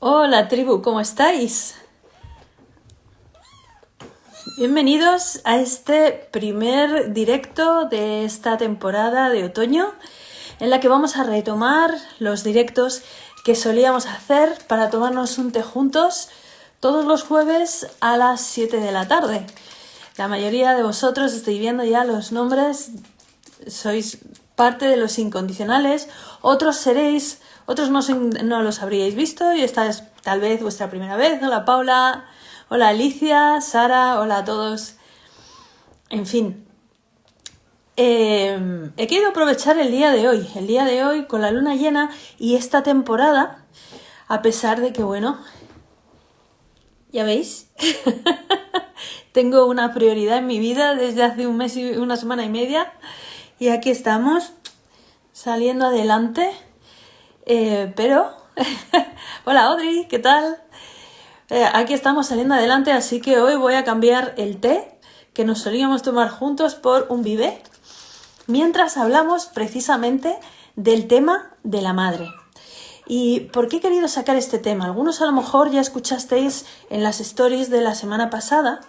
Hola tribu, ¿cómo estáis? Bienvenidos a este primer directo de esta temporada de otoño en la que vamos a retomar los directos que solíamos hacer para tomarnos un té juntos todos los jueves a las 7 de la tarde. La mayoría de vosotros estáis viendo ya los nombres, sois parte de los incondicionales, otros seréis, otros no, los habríais visto y esta es tal vez vuestra primera vez. Hola Paula, hola Alicia, Sara, hola a todos. En fin, eh, he querido aprovechar el día de hoy, el día de hoy con la luna llena y esta temporada, a pesar de que, bueno, ya veis, tengo una prioridad en mi vida desde hace un mes y una semana y media y aquí estamos saliendo adelante. Eh, pero, hola Audrey, ¿qué tal? Eh, aquí estamos saliendo adelante, así que hoy voy a cambiar el té que nos solíamos tomar juntos por un vive, mientras hablamos precisamente del tema de la madre. ¿Y por qué he querido sacar este tema? Algunos a lo mejor ya escuchasteis en las stories de la semana pasada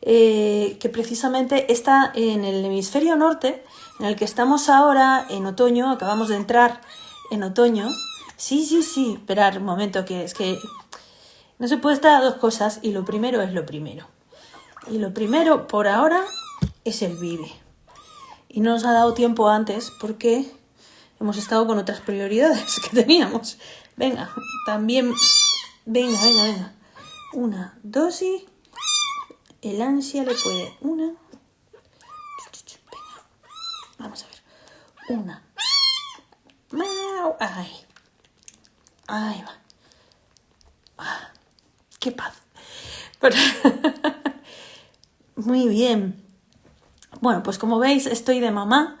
eh, que precisamente está en el hemisferio norte en el que estamos ahora en otoño, acabamos de entrar en otoño. Sí, sí, sí, esperar un momento, que es que no se puede estar a dos cosas y lo primero es lo primero. Y lo primero por ahora es el vive. Y no nos ha dado tiempo antes porque hemos estado con otras prioridades que teníamos. Venga, también... Venga, venga, venga. Una dosis. El ansia le puede... Una, Vamos a ver. Una. Ay. Ay, va. Ah, qué paz. Muy bien. Bueno, pues como veis, estoy de mamá.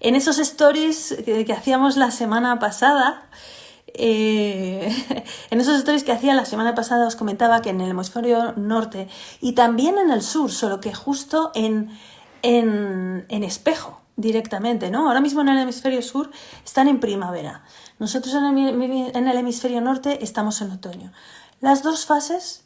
En esos stories que, hacíamos la semana pasada, eh, en esos stories que hacía la semana pasada os comentaba que en el hemisferio norte y también en el sur, solo que justo en, en, en espejo, directamente, ¿no? Ahora mismo en el hemisferio sur están en primavera. Nosotros en el, hemisferio norte estamos en otoño. Las dos fases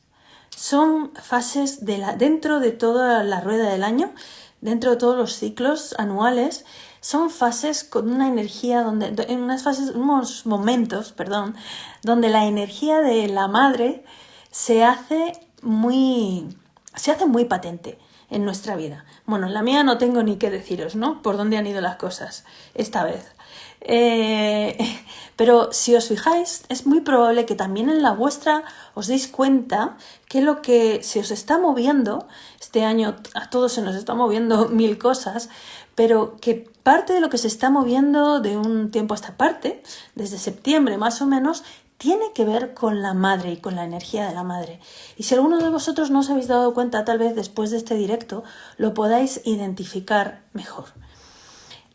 son fases de la, dentro de toda la rueda del año, dentro de todos los ciclos anuales, son fases con una energía donde, en unas fases, unos momentos, perdón, donde la energía de la madre se hace muy, se hace muy patente en nuestra vida. Bueno, en la mía no tengo ni qué deciros, ¿no? Por dónde han ido las cosas esta vez. Eh, pero si os fijáis, es muy probable que también en la vuestra os deis cuenta que lo que se os está moviendo, este año a todos se nos está moviendo mil cosas, pero que parte de lo que se está moviendo de un tiempo a esta parte, desde septiembre más o menos, tiene que ver con la madre y con la energía de la madre. Y si alguno de vosotros no os habéis dado cuenta, tal vez después de este directo lo podáis identificar mejor.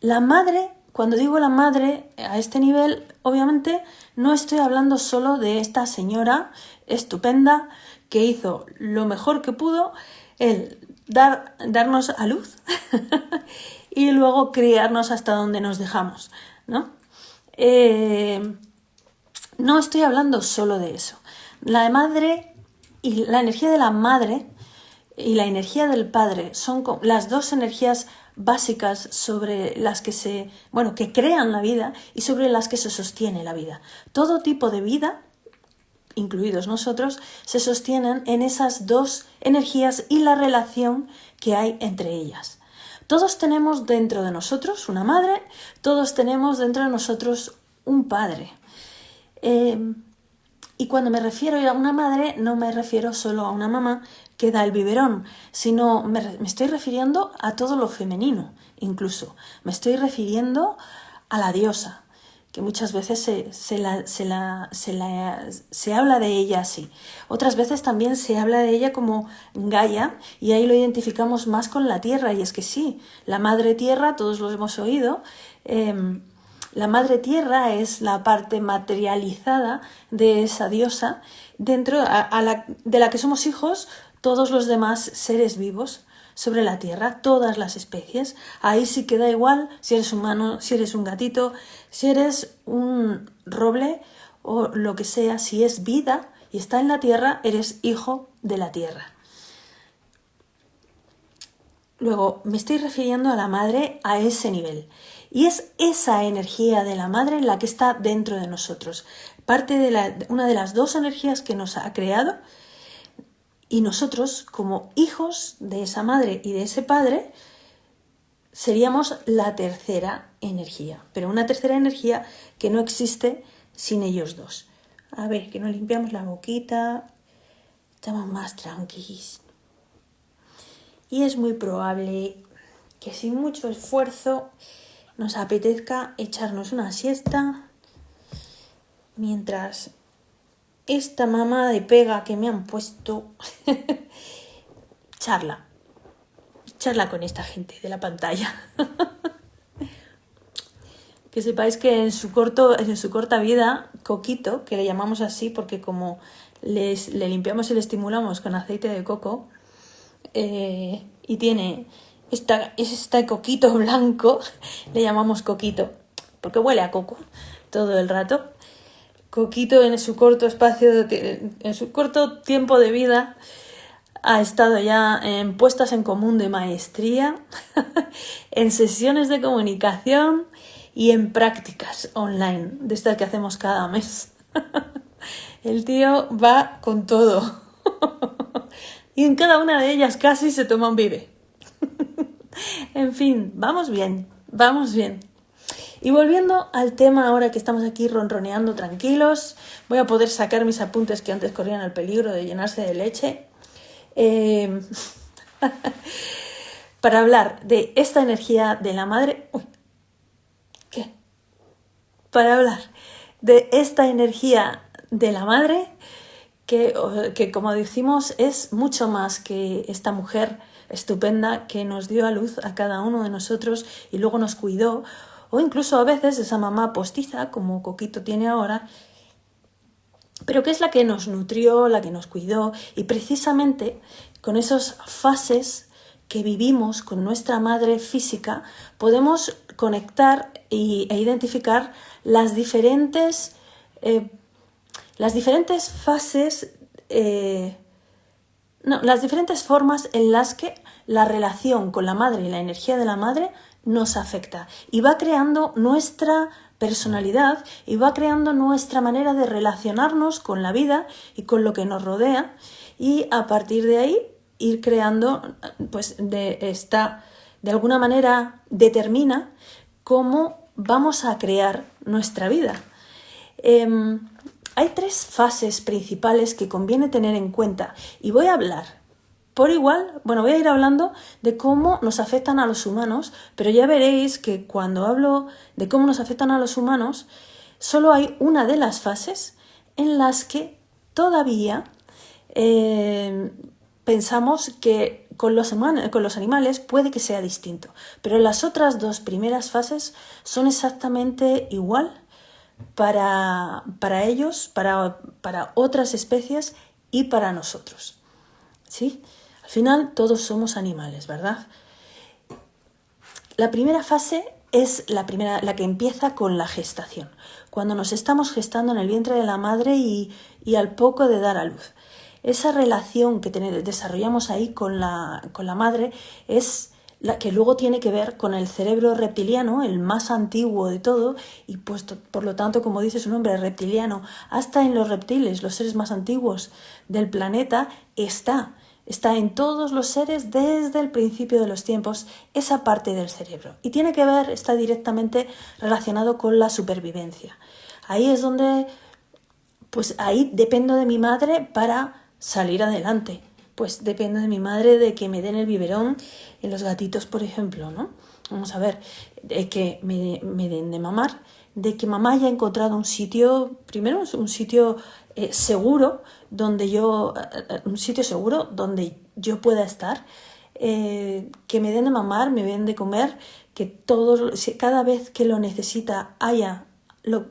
La madre, cuando digo la madre a este nivel, obviamente no estoy hablando solo de esta señora estupenda que hizo lo mejor que pudo, el dar, darnos a luz y luego criarnos hasta donde nos dejamos, ¿no? Eh, no estoy hablando solo de eso. La madre y la energía de la madre y la energía del padre son las dos energías básicas sobre las que se, bueno, que crean la vida y sobre las que se sostiene la vida. Todo tipo de vida, incluidos nosotros, se sostienen en esas dos energías y la relación que hay entre ellas. Todos tenemos dentro de nosotros una madre, todos tenemos dentro de nosotros un padre. Em, y cuando me refiero a una madre, no me refiero solo a una mamá que da el biberón, sino me, estoy refiriendo a todo lo femenino, incluso. Me estoy refiriendo a la diosa, que muchas veces se, se, la, se, la, se, la, se, habla de ella así. Otras veces también se habla de ella como Gaia y ahí lo identificamos más con la tierra. Y es que sí, la madre tierra, todos lo hemos oído, em, la madre tierra es la parte materializada de esa diosa dentro de la que somos hijos todos los demás seres vivos sobre la tierra, todas las especies. Ahí sí queda igual si eres humano, si eres un gatito, si eres un roble o lo que sea, si es vida y está en la tierra, eres hijo de la tierra. Luego, me estoy refiriendo a la madre a ese nivel. Y es esa energía de la madre la que está dentro de nosotros. Parte de la, una de las dos energías que nos ha creado. Y nosotros, como hijos de esa madre y de ese padre, seríamos la tercera energía. Pero una tercera energía que no existe sin ellos dos. A ver, que nos limpiamos la boquita. Estamos más tranquilos y es muy probable que sin mucho esfuerzo nos apetezca echarnos una siesta mientras esta mamá de pega que me han puesto charla. Charla con esta gente de la pantalla. Que sepáis que en su corto en su corta vida coquito que le llamamos así porque como le limpiamos y le estimulamos con aceite de coco eh, y tiene esta, este coquito blanco, le llamamos coquito, porque huele a coco todo el rato. Coquito en su corto espacio, en su corto tiempo de vida, ha estado ya en puestas en común de maestría, en sesiones de comunicación y en prácticas online, de estas que hacemos cada mes. El tío va con todo. y en cada una de ellas casi se toma un vive. en fin, vamos bien, vamos bien. Y volviendo al tema ahora que estamos aquí ronroneando tranquilos, voy a poder sacar mis apuntes que antes corrían el peligro de llenarse de leche. Eh, para hablar de esta energía de la madre. ¿Qué? Para hablar de esta energía de la madre que, como decimos es mucho más que esta mujer estupenda que nos dio a luz a cada uno de nosotros y luego nos cuidó, o incluso a veces esa mamá postiza, como Coquito tiene ahora, pero que es la que nos nutrió, la que nos cuidó, y precisamente con esas fases que vivimos con nuestra madre física, podemos conectar e identificar las diferentes eh, las diferentes fases, eh, no, las diferentes formas en las que la relación con la madre y la energía de la madre nos afecta y va creando nuestra personalidad y va creando nuestra manera de relacionarnos con la vida y con lo que nos rodea y a partir de ahí ir creando pues de esta de alguna manera determina cómo vamos a crear nuestra vida. Em, hay tres fases principales que conviene tener en cuenta y voy a hablar por igual, bueno, voy a ir hablando de cómo nos afectan a los humanos, pero ya veréis que cuando hablo de cómo nos afectan a los humanos, solo hay una de las fases en las que todavía eh, pensamos que con los, con los animales puede que sea distinto, pero las otras dos primeras fases son exactamente igual para, para ellos, para, para, otras especies y para nosotros. ¿Sí? Al final todos somos animales, ¿verdad? La primera fase es la, primera, la que empieza con la gestación, cuando nos estamos gestando en el vientre de la madre y, al poco de dar a luz. Esa relación que desarrollamos ahí con la, con la madre es la que luego tiene que ver con el cerebro reptiliano, el más antiguo de todo, y puesto, por lo tanto, como dice su nombre, reptiliano, hasta en los reptiles, los seres más antiguos del planeta, está. Está en todos los seres desde el principio de los tiempos esa parte del cerebro. Y tiene que ver, está directamente relacionado con la supervivencia. Ahí es donde, pues ahí dependo de mi madre para salir adelante pues depende de mi madre de que me den el biberón en los gatitos, por ejemplo, ¿no? Vamos a ver, de que me, den de mamar, de que mamá haya encontrado un sitio, primero un sitio eh, seguro, donde yo, eh, un sitio seguro donde yo pueda estar, eh, que me den de mamar, me den de comer, que todos, cada vez que lo necesita haya, lo,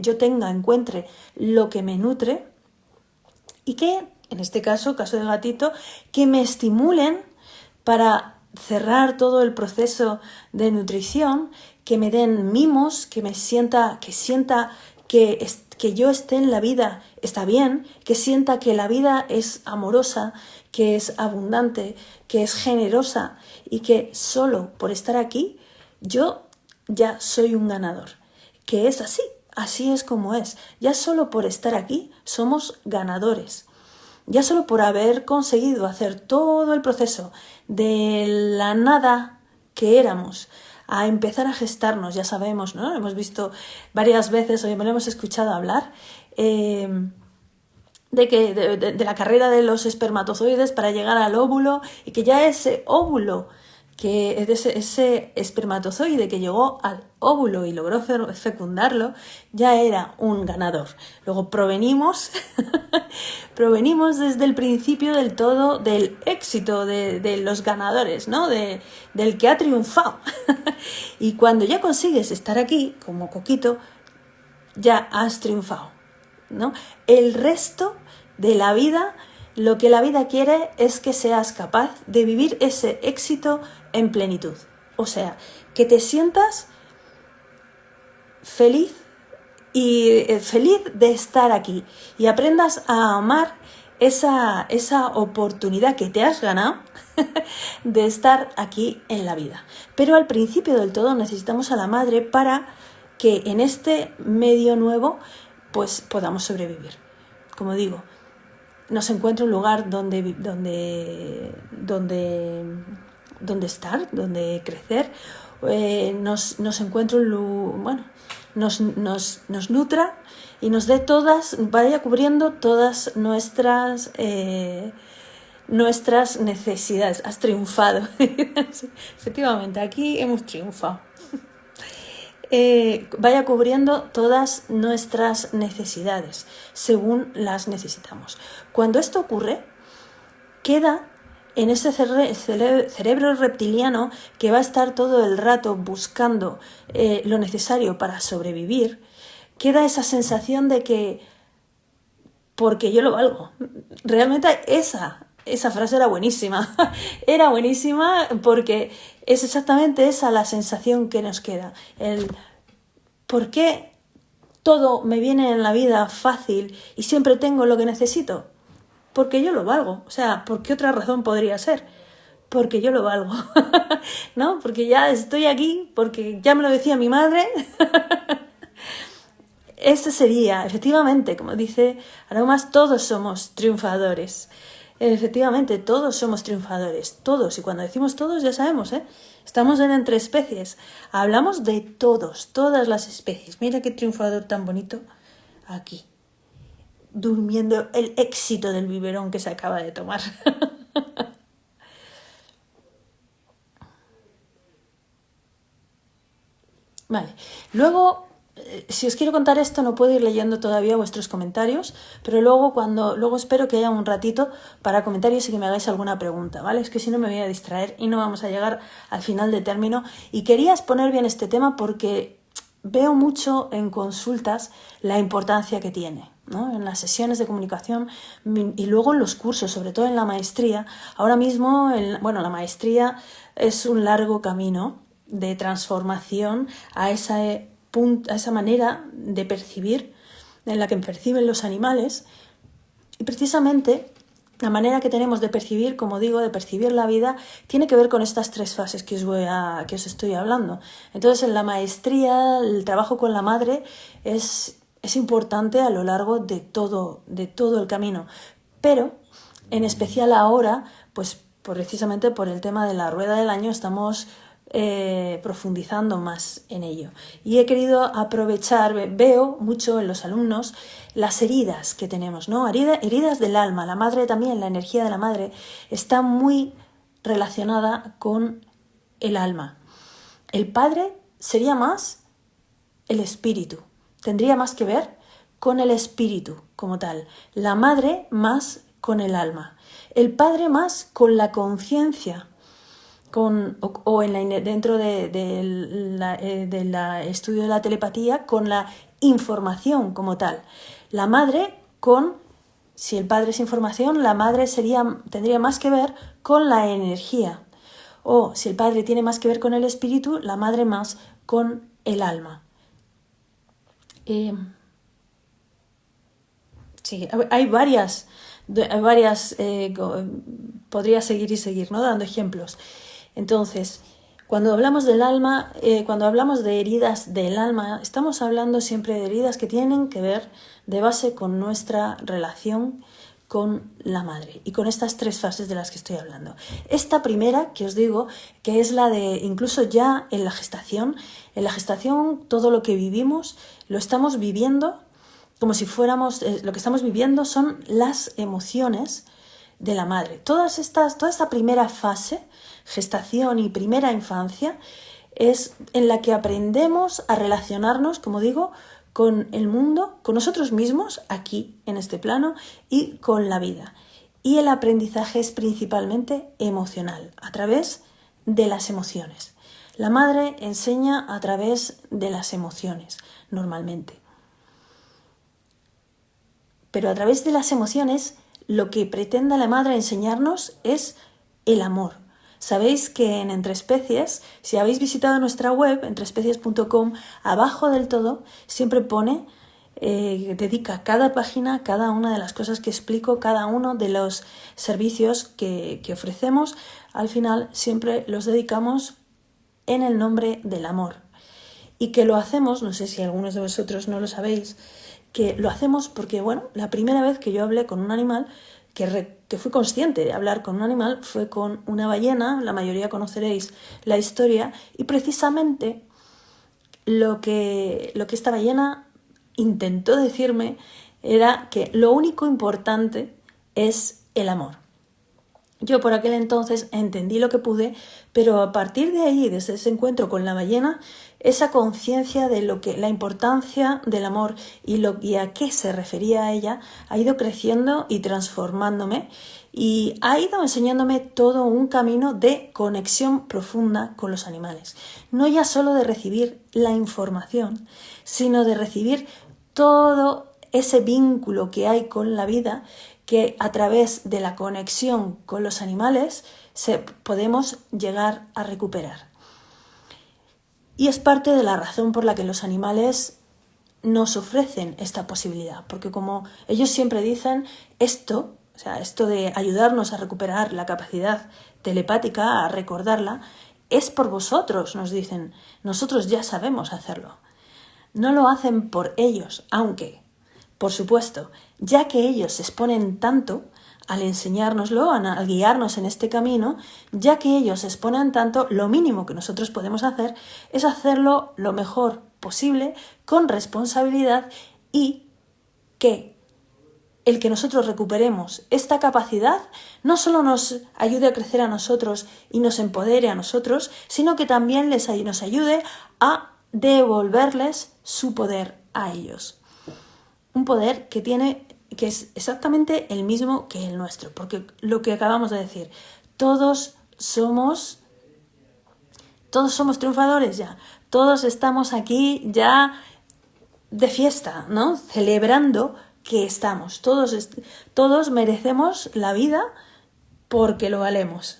yo tenga, encuentre lo que me nutre y que en este caso, caso del gatito, que me estimulen para cerrar todo el proceso de nutrición, que me den mimos, que me sienta, que sienta que, que yo esté en la vida está bien, que sienta que la vida es amorosa, que es abundante, que es generosa y que solo por estar aquí yo ya soy un ganador. Que es así, así es como es. Ya solo por estar aquí somos ganadores. Ya solo por haber conseguido hacer todo el proceso de la nada que éramos a empezar a gestarnos, ya sabemos, ¿no? Hemos visto varias veces, me lo hemos escuchado hablar, eh, de, que, de, la carrera de los espermatozoides para llegar al óvulo y que ya ese óvulo que ese, espermatozoide que llegó al óvulo y logró fecundarlo, ya era un ganador. Luego provenimos, provenimos desde el principio del todo del éxito de, los ganadores, ¿no? De, del que ha triunfado. y cuando ya consigues estar aquí, como Coquito, ya has triunfado, ¿no? El resto de la vida, lo que la vida quiere es que seas capaz de vivir ese éxito en plenitud. O sea, que te sientas feliz y eh, feliz de estar aquí y aprendas a amar esa, esa oportunidad que te has ganado de estar aquí en la vida. Pero al principio del todo necesitamos a la madre para que en este medio nuevo pues podamos sobrevivir. Como digo, nos encuentra un lugar donde, donde, donde donde estar, donde crecer, eh, nos, nos encuentra un bueno, nos, nos, nos, nutra y nos dé todas, vaya cubriendo todas nuestras eh, nuestras necesidades. Has triunfado. Efectivamente, aquí hemos triunfado. Eh, vaya cubriendo todas nuestras necesidades según las necesitamos. Cuando esto ocurre, queda en ese cerebro reptiliano que va a estar todo el rato buscando eh, lo necesario para sobrevivir, queda esa sensación de que porque yo lo valgo. Realmente esa, esa frase era buenísima. era buenísima porque es exactamente esa la sensación que nos queda. El por qué todo me viene en la vida fácil y siempre tengo lo que necesito porque yo lo valgo. O sea, ¿por qué otra razón podría ser? Porque yo lo valgo, ¿no? Porque ya estoy aquí, porque ya me lo decía mi madre. este sería, efectivamente, como dice Aromas, todos somos triunfadores. Efectivamente, todos somos triunfadores, todos. Y cuando decimos todos, ya sabemos, ¿eh? Estamos en entre especies. Hablamos de todos, todas las especies. Mira qué triunfador tan bonito aquí durmiendo el éxito del biberón que se acaba de tomar. vale, luego, eh, si os quiero contar esto, no puedo ir leyendo todavía vuestros comentarios, pero luego cuando, luego espero que haya un ratito para comentarios y que me hagáis alguna pregunta, ¿vale? Es que si no me voy a distraer y no vamos a llegar al final de término. Y quería exponer bien este tema porque veo mucho en consultas la importancia que tiene en las sesiones de comunicación y luego en los cursos, sobre todo en la maestría. Ahora mismo, bueno, la maestría es un largo camino de transformación a esa, a esa manera de percibir en la que perciben los animales y precisamente la manera que tenemos de percibir, como digo, de percibir la vida, tiene que ver con estas tres fases que os, voy a, que os estoy hablando. Entonces, en la maestría, el trabajo con la madre es es importante a lo largo de todo, de todo el camino. Pero, en especial ahora, pues precisamente por el tema de la rueda del año, estamos eh, profundizando más en ello. Y he querido aprovechar, veo mucho en los alumnos las heridas que tenemos, ¿no? heridas del alma. La madre también, la energía de la madre, está muy relacionada con el alma. El padre sería más el espíritu, tendría más que ver con el espíritu como tal, la madre más con el alma, el padre más con la conciencia, con, o, en la, dentro del de, eh, estudio de la telepatía, con la información como tal. La madre con, si el padre es información, la madre sería, tendría más que ver con la energía. O si el padre tiene más que ver con el espíritu, la madre más con el alma. Em, sí, hay varias, hay varias eh, podría seguir y seguir, ¿no? Dando ejemplos. Entonces, cuando hablamos del alma, eh, cuando hablamos de heridas del alma, estamos hablando siempre de heridas que tienen que ver de base con nuestra relación con la madre y con estas tres fases de las que estoy hablando. Esta primera, que os digo, que es la de incluso ya en la gestación, en la gestación todo lo que vivimos lo estamos viviendo como si fuéramos, eh, lo que estamos viviendo son las emociones de la madre. Todas estas, toda esta primera fase gestación y primera infancia, es en la que aprendemos a relacionarnos, como digo, con el mundo, con nosotros mismos, aquí, en este plano, y con la vida. Y el aprendizaje es principalmente emocional, a través de las emociones. La madre enseña a través de las emociones, normalmente. Pero a través de las emociones, lo que pretende la madre enseñarnos es el amor, Sabéis que en Entre Especies, si habéis visitado nuestra web, entreespecies.com, abajo del todo siempre pone, eh, dedica cada página, cada una de las cosas que explico, cada uno de los servicios que, que ofrecemos, al final siempre los dedicamos en el nombre del amor. Y que lo hacemos, no sé si algunos de vosotros no lo sabéis, que lo hacemos porque, bueno, la primera vez que yo hablé con un animal, que, que, fui consciente de hablar con un animal fue con una ballena, la mayoría conoceréis la historia, y precisamente lo que, lo que esta ballena intentó decirme era que lo único importante es el amor. Yo por aquel entonces entendí lo que pude, pero a partir de ahí, desde ese encuentro con la ballena, esa conciencia de lo que la importancia del amor y, lo, y a qué se refería a ella ha ido creciendo y transformándome y ha ido enseñándome todo un camino de conexión profunda con los animales. No ya solo de recibir la información, sino de recibir todo ese vínculo que hay con la vida que a través de la conexión con los animales se, podemos llegar a recuperar. Y es parte de la razón por la que los animales nos ofrecen esta posibilidad, porque como ellos siempre dicen, esto, o sea, esto de ayudarnos a recuperar la capacidad telepática, a recordarla, es por vosotros, nos dicen, nosotros ya sabemos hacerlo. No lo hacen por ellos, aunque por supuesto, ya que ellos se exponen tanto al enseñárnoslo, al guiarnos en este camino, ya que ellos exponen tanto, lo mínimo que nosotros podemos hacer es hacerlo lo mejor posible, con responsabilidad y que el que nosotros recuperemos esta capacidad no solo nos ayude a crecer a nosotros y nos empodere a nosotros, sino que también les, nos ayude a devolverles su poder a ellos. Un poder que tiene que es exactamente el mismo que el nuestro, porque lo que acabamos de decir, todos somos todos somos triunfadores ya, todos estamos aquí ya de fiesta, ¿no? Celebrando que estamos, todos todos merecemos la vida porque lo valemos.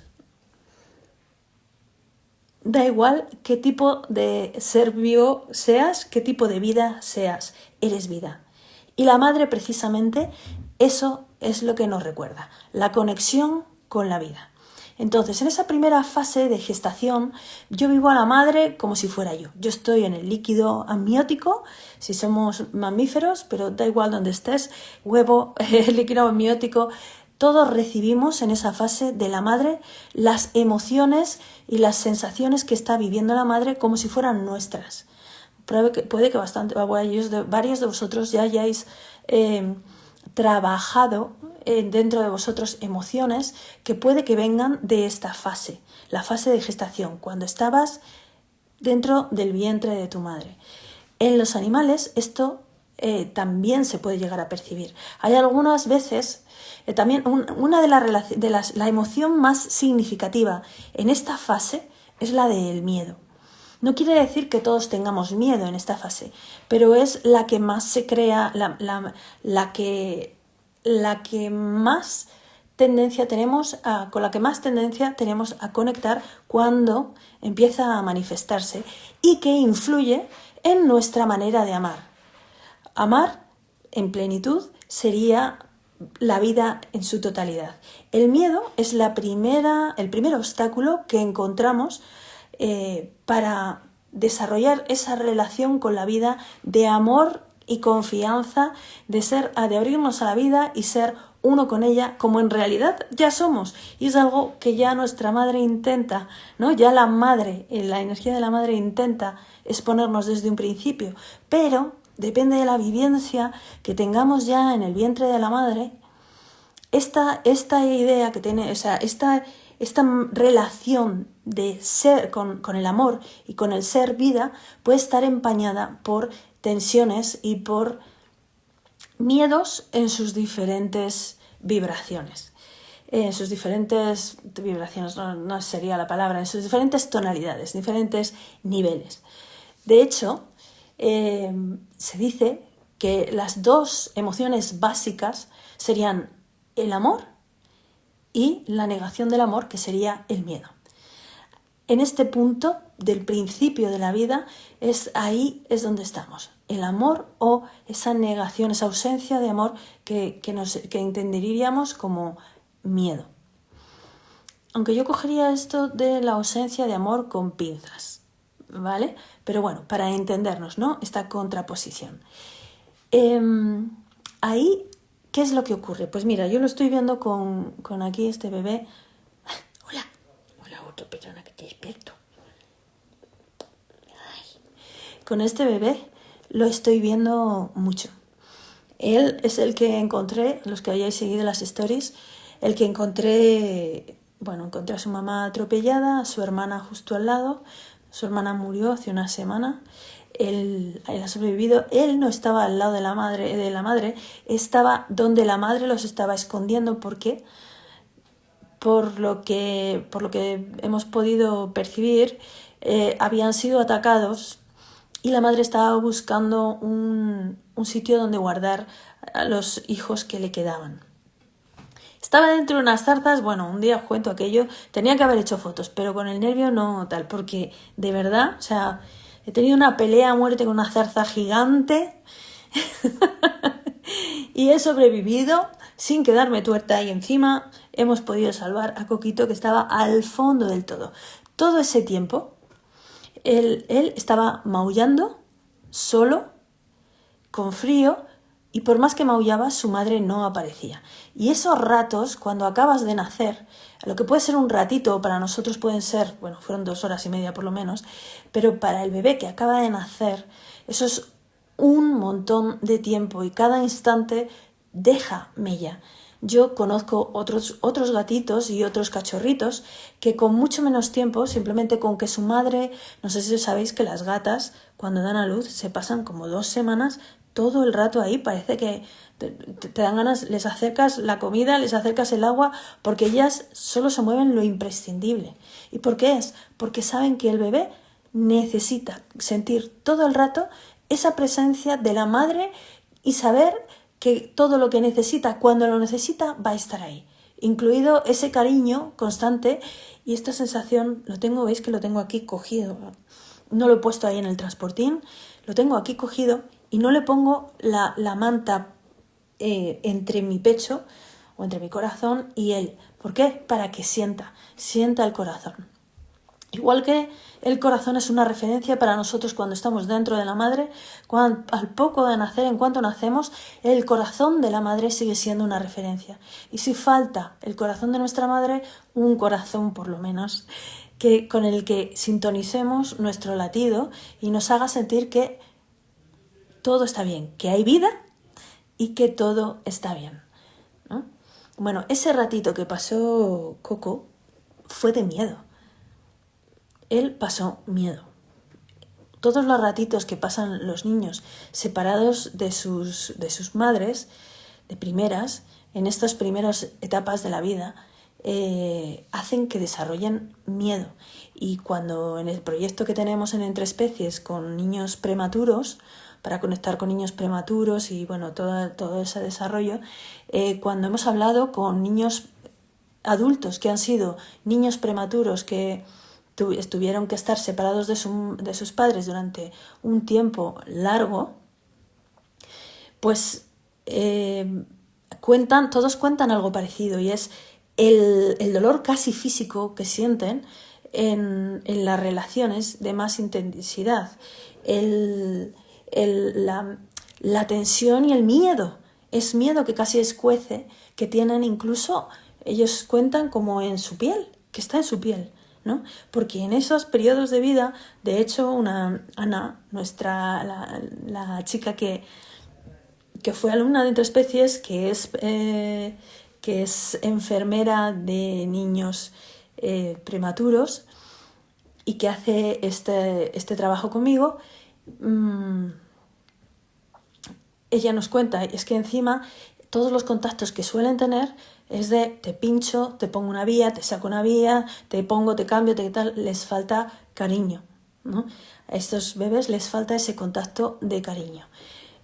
Da igual qué tipo de ser vivo seas, qué tipo de vida seas, eres vida. Y la madre precisamente eso es lo que nos recuerda, la conexión con la vida. Entonces, en esa primera fase de gestación, yo vivo a la madre como si fuera yo. Yo estoy en el líquido amniótico, si somos mamíferos, pero da igual donde estés, huevo, líquido amniótico, todos recibimos en esa fase de la madre las emociones y las sensaciones que está viviendo la madre como si fueran nuestras puede que bastante, varios de vosotros ya hayáis em, trabajado eh, dentro de vosotros emociones que puede que vengan de esta fase, la fase de gestación, cuando estabas dentro del vientre de tu madre. En los animales esto eh, también se puede llegar a percibir. Hay algunas veces, eh, también una de, de las, la emoción más significativa en esta fase es la del miedo. No quiere decir que todos tengamos miedo en esta fase, pero es la que más se crea, la, que, la que más tendencia tenemos a, con la que más tendencia tenemos a conectar cuando empieza a manifestarse y que influye en nuestra manera de amar. Amar en plenitud sería la vida en su totalidad. El miedo es la primera, el primer obstáculo que encontramos eh, para desarrollar esa relación con la vida de amor y confianza, de ser, de abrirnos a la vida y ser uno con ella, como en realidad ya somos. Y es algo que ya nuestra madre intenta, ¿no? Ya la madre, eh, la energía de la madre intenta exponernos desde un principio. Pero depende de la vivencia que tengamos ya en el vientre de la madre, esta, esta idea que tiene, o sea, esta, esta relación de ser con, con, el amor y con el ser vida puede estar empañada por tensiones y por miedos en sus diferentes vibraciones. En sus diferentes vibraciones, no, sería la palabra, en sus diferentes tonalidades, diferentes niveles. De hecho, eh, se dice que las dos emociones básicas serían el amor y la negación del amor, que sería el miedo. En este punto del principio de la vida es ahí es donde estamos. El amor o esa negación, esa ausencia de amor que, nos, que entenderíamos como miedo. Aunque yo cogería esto de la ausencia de amor con pinzas, ¿vale? Pero bueno, para entendernos, ¿no? Esta contraposición. Em, ahí, ¿qué es lo que ocurre? Pues mira, yo lo estoy viendo con, con aquí este bebé. Hola, hola, otra persona que te despierto. Con este bebé lo estoy viendo mucho. Él es el que encontré, los que hayáis seguido las stories, el que encontré, bueno, encontré a su mamá atropellada, a su hermana justo al lado, su hermana murió hace una semana, él, ha sobrevivido, él no estaba al lado de la madre, de la madre, estaba donde la madre los estaba escondiendo, ¿por qué? Por lo que, por lo que hemos podido percibir, eh, habían sido atacados y la madre estaba buscando un, sitio donde guardar a los hijos que le quedaban. Estaba dentro de unas zarzas, bueno, un día cuento aquello, tenía que haber hecho fotos, pero con el nervio no tal, porque de verdad, o sea, he tenido una pelea a muerte con una zarza gigante y he sobrevivido sin quedarme tuerta y encima hemos podido salvar a Coquito que estaba al fondo del todo. Todo ese tiempo él, estaba maullando, solo, con frío, y por más que maullaba, su madre no aparecía. Y esos ratos, cuando acabas de nacer, lo que puede ser un ratito, para nosotros pueden ser, bueno, fueron dos horas y media por lo menos, pero para el bebé que acaba de nacer, eso es un montón de tiempo y cada instante deja mella. Yo conozco otros, otros gatitos y otros cachorritos que con mucho menos tiempo, simplemente con que su madre, no sé si sabéis que las gatas cuando dan a luz se pasan como dos semanas todo el rato ahí, parece que te, dan ganas, les acercas la comida, les acercas el agua, porque ellas solo se mueven lo imprescindible. ¿Y por qué es? Porque saben que el bebé necesita sentir todo el rato esa presencia de la madre y saber que todo lo que necesita, cuando lo necesita, va a estar ahí. Incluido ese cariño constante y esta sensación, lo tengo, veis que lo tengo aquí cogido. No lo he puesto ahí en el transportín, lo tengo aquí cogido y no le pongo la, manta eh, entre mi pecho o entre mi corazón y él. ¿Por qué? Para que sienta, sienta el corazón. Igual que el corazón es una referencia para nosotros cuando estamos dentro de la madre, cuando, al poco de nacer, en cuanto nacemos, el corazón de la madre sigue siendo una referencia. Y si falta el corazón de nuestra madre, un corazón por lo menos, que, con el que sintonicemos nuestro latido y nos haga sentir que todo está bien, que hay vida y que todo está bien. Bueno, ese ratito que pasó Coco fue de miedo él pasó miedo. Todos los ratitos que pasan los niños separados de sus, de sus madres, de primeras, en estas primeras etapas de la vida, eh, hacen que desarrollen miedo. Y cuando en el proyecto que tenemos en Entre Especies con niños prematuros, para conectar con niños prematuros y bueno, todo, todo ese desarrollo, eh, cuando hemos hablado con niños adultos que han sido niños prematuros que tuvieron que estar separados de, de sus padres durante un tiempo largo, pues eh, cuentan, todos cuentan algo parecido y es el, el dolor casi físico que sienten en, en, las relaciones de más intensidad, el, la, tensión y el miedo. Es miedo que casi escuece, que tienen incluso, ellos cuentan como en su piel, que está en su piel. ¿no? Porque en esos periodos de vida, de hecho, una Ana, nuestra la, la chica que, que fue alumna de entre especies, que es, eh, que es enfermera de niños eh, prematuros y que hace este, este trabajo conmigo, mmm, ella nos cuenta, es que encima todos los contactos que suelen tener es de te pincho, te pongo una vía, te saco una vía, te pongo, te cambio, te tal, les falta cariño. ¿no? A estos bebés les falta ese contacto de cariño.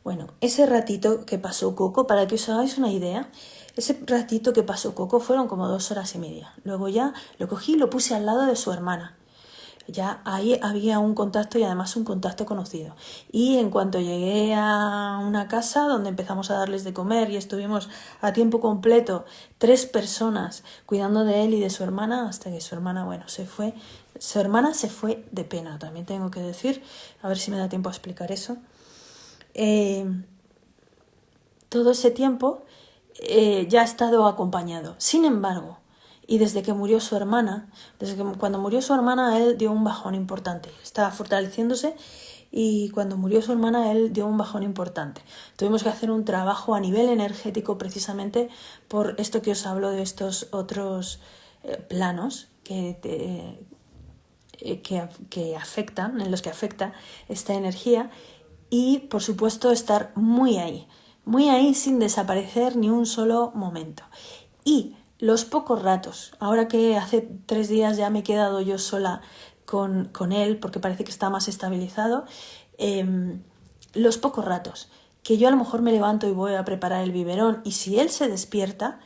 Bueno, ese ratito que pasó Coco, para que os hagáis una idea, ese ratito que pasó Coco fueron como dos horas y media. Luego ya lo cogí y lo puse al lado de su hermana ya ahí había un contacto y además un contacto conocido. Y en cuanto llegué a una casa donde empezamos a darles de comer y estuvimos a tiempo completo tres personas cuidando de él y de su hermana hasta que su hermana, bueno, se fue. Su hermana se fue de pena, también tengo que decir, a ver si me da tiempo a explicar eso. Eh, todo ese tiempo eh, ya ha estado acompañado. Sin embargo, y desde que murió su hermana, desde que cuando murió su hermana, él dio un bajón importante. Estaba fortaleciéndose y cuando murió su hermana, él dio un bajón importante. Tuvimos que hacer un trabajo a nivel energético precisamente por esto que os hablo de estos otros eh, planos que, eh, que, que afectan, en los que afecta esta energía y por supuesto estar muy ahí, muy ahí sin desaparecer ni un solo momento. Y los pocos ratos, ahora que hace tres días ya me he quedado yo sola con, con él porque parece que está más estabilizado, eh, los pocos ratos que yo a lo mejor me levanto y voy a preparar el biberón y si él se despierta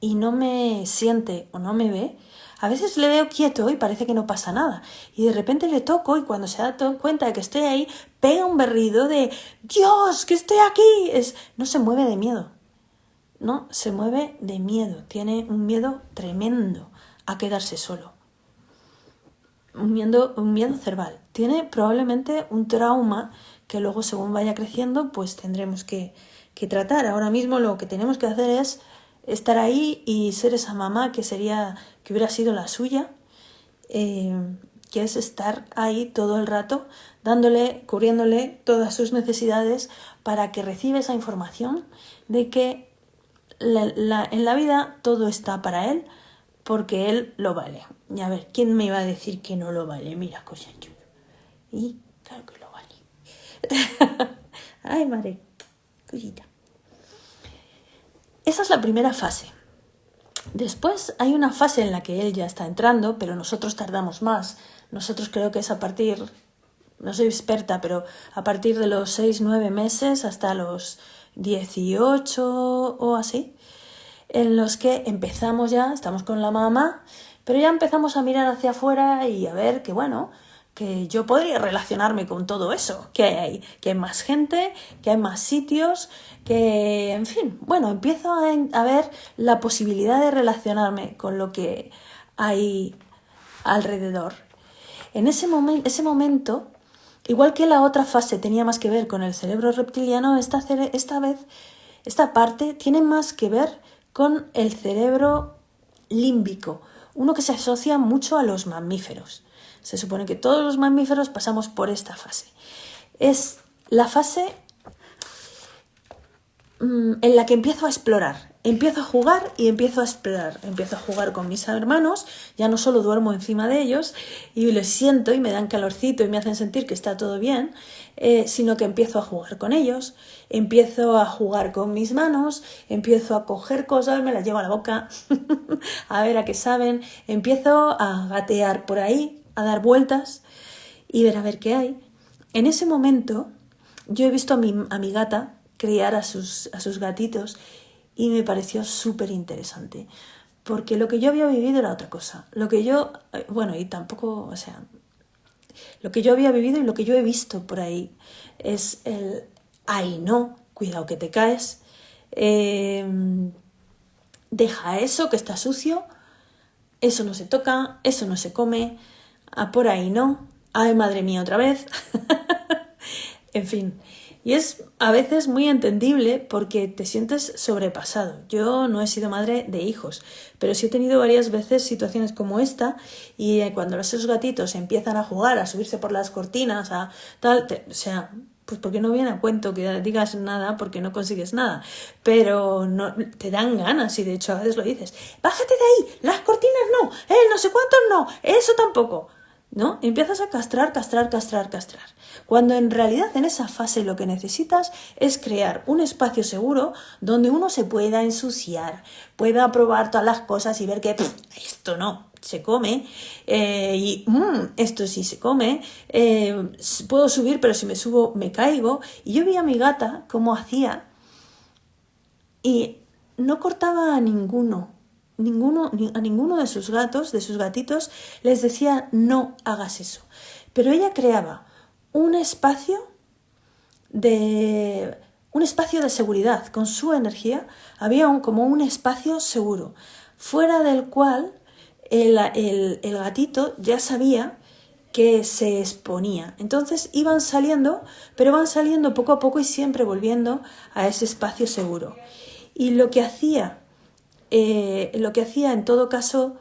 y no me siente o no me ve, a veces le veo quieto y parece que no pasa nada. Y de repente le toco y cuando se da cuenta de que estoy ahí, pega un berrido de Dios, que estoy aquí. Es, no se mueve de miedo. ¿No? Se mueve de miedo, tiene un miedo tremendo a quedarse solo. Un miedo, un miedo cerval. Tiene probablemente un trauma que luego según vaya creciendo pues tendremos que, que tratar. Ahora mismo lo que tenemos que hacer es estar ahí y ser esa mamá que sería, que hubiera sido la suya, eh, que es estar ahí todo el rato, dándole, cubriéndole todas sus necesidades para que reciba esa información de que en la vida todo está para él porque él lo vale. Y a ver, ¿quién me iba a decir que no lo vale? Mira, cosa. Y claro que lo vale. Ay, madre, cosita. Esa es la primera fase. Después hay una fase en la que él ya está entrando, pero nosotros tardamos más. Nosotros creo que es a partir, no soy experta, pero a partir de los 6, 9 meses hasta los 18 o así, en los que empezamos ya, estamos con la mamá, pero ya empezamos a mirar hacia afuera y a ver que, bueno, que yo podría relacionarme con todo eso, que hay, que hay más gente, que hay más sitios, que, en fin, bueno, empiezo a, ver la posibilidad de relacionarme con lo que hay alrededor. En ese, ese momento Igual que la otra fase tenía más que ver con el cerebro reptiliano, esta, esta vez, esta parte tiene más que ver con el cerebro límbico, uno que se asocia mucho a los mamíferos. Se supone que todos los mamíferos pasamos por esta fase. Es la fase mm, en la que empiezo a explorar, empiezo a jugar y empiezo a explorar. Empiezo a jugar con mis hermanos, ya no solo duermo encima de ellos y les siento y me dan calorcito y me hacen sentir que está todo bien, eh, sino que empiezo a jugar con ellos, empiezo a jugar con mis manos, empiezo a coger cosas, me las llevo a la boca, a ver a qué saben, empiezo a gatear por ahí, a dar vueltas y ver a ver qué hay. En ese momento yo he visto a mi, a mi gata criar a sus, a sus gatitos y me pareció súper interesante. Porque lo que yo había vivido era otra cosa. Lo que yo, eh, bueno, y tampoco, o sea, lo que yo había vivido y lo que yo he visto por ahí es el, ay no, cuidado que te caes, em, deja eso que está sucio, eso no se toca, eso no se come, a por ahí no, ay madre mía otra vez, en fin. Y es a veces muy entendible porque te sientes sobrepasado. Yo no he sido madre de hijos, pero sí he tenido varias veces situaciones como esta y eh, cuando esos gatitos empiezan a jugar, a subirse por las cortinas, a tal, o sea, pues porque no viene a cuento que digas nada porque no consigues nada, pero no te dan ganas y de hecho a veces lo dices, bájate de ahí, las cortinas no, eh, no sé cuántos no, eso tampoco. ¿No? Empiezas a castrar, castrar, castrar, castrar. Cuando en realidad en esa fase lo que necesitas es crear un espacio seguro donde uno se pueda ensuciar, pueda probar todas las cosas y ver que esto no, se come eh, y mm, esto sí se come, eh, puedo subir pero si me subo me caigo. Y yo vi a mi gata cómo hacía y no cortaba a ninguno, ninguno, a ninguno de sus gatos, de sus gatitos, les decía no hagas eso. Pero ella creaba un espacio de un espacio de seguridad con su energía había un, como un espacio seguro fuera del cual el, el gatito ya sabía que se exponía. Entonces iban saliendo, pero van saliendo poco a poco y siempre volviendo a ese espacio seguro. Y lo que hacía eh, lo que hacía en todo caso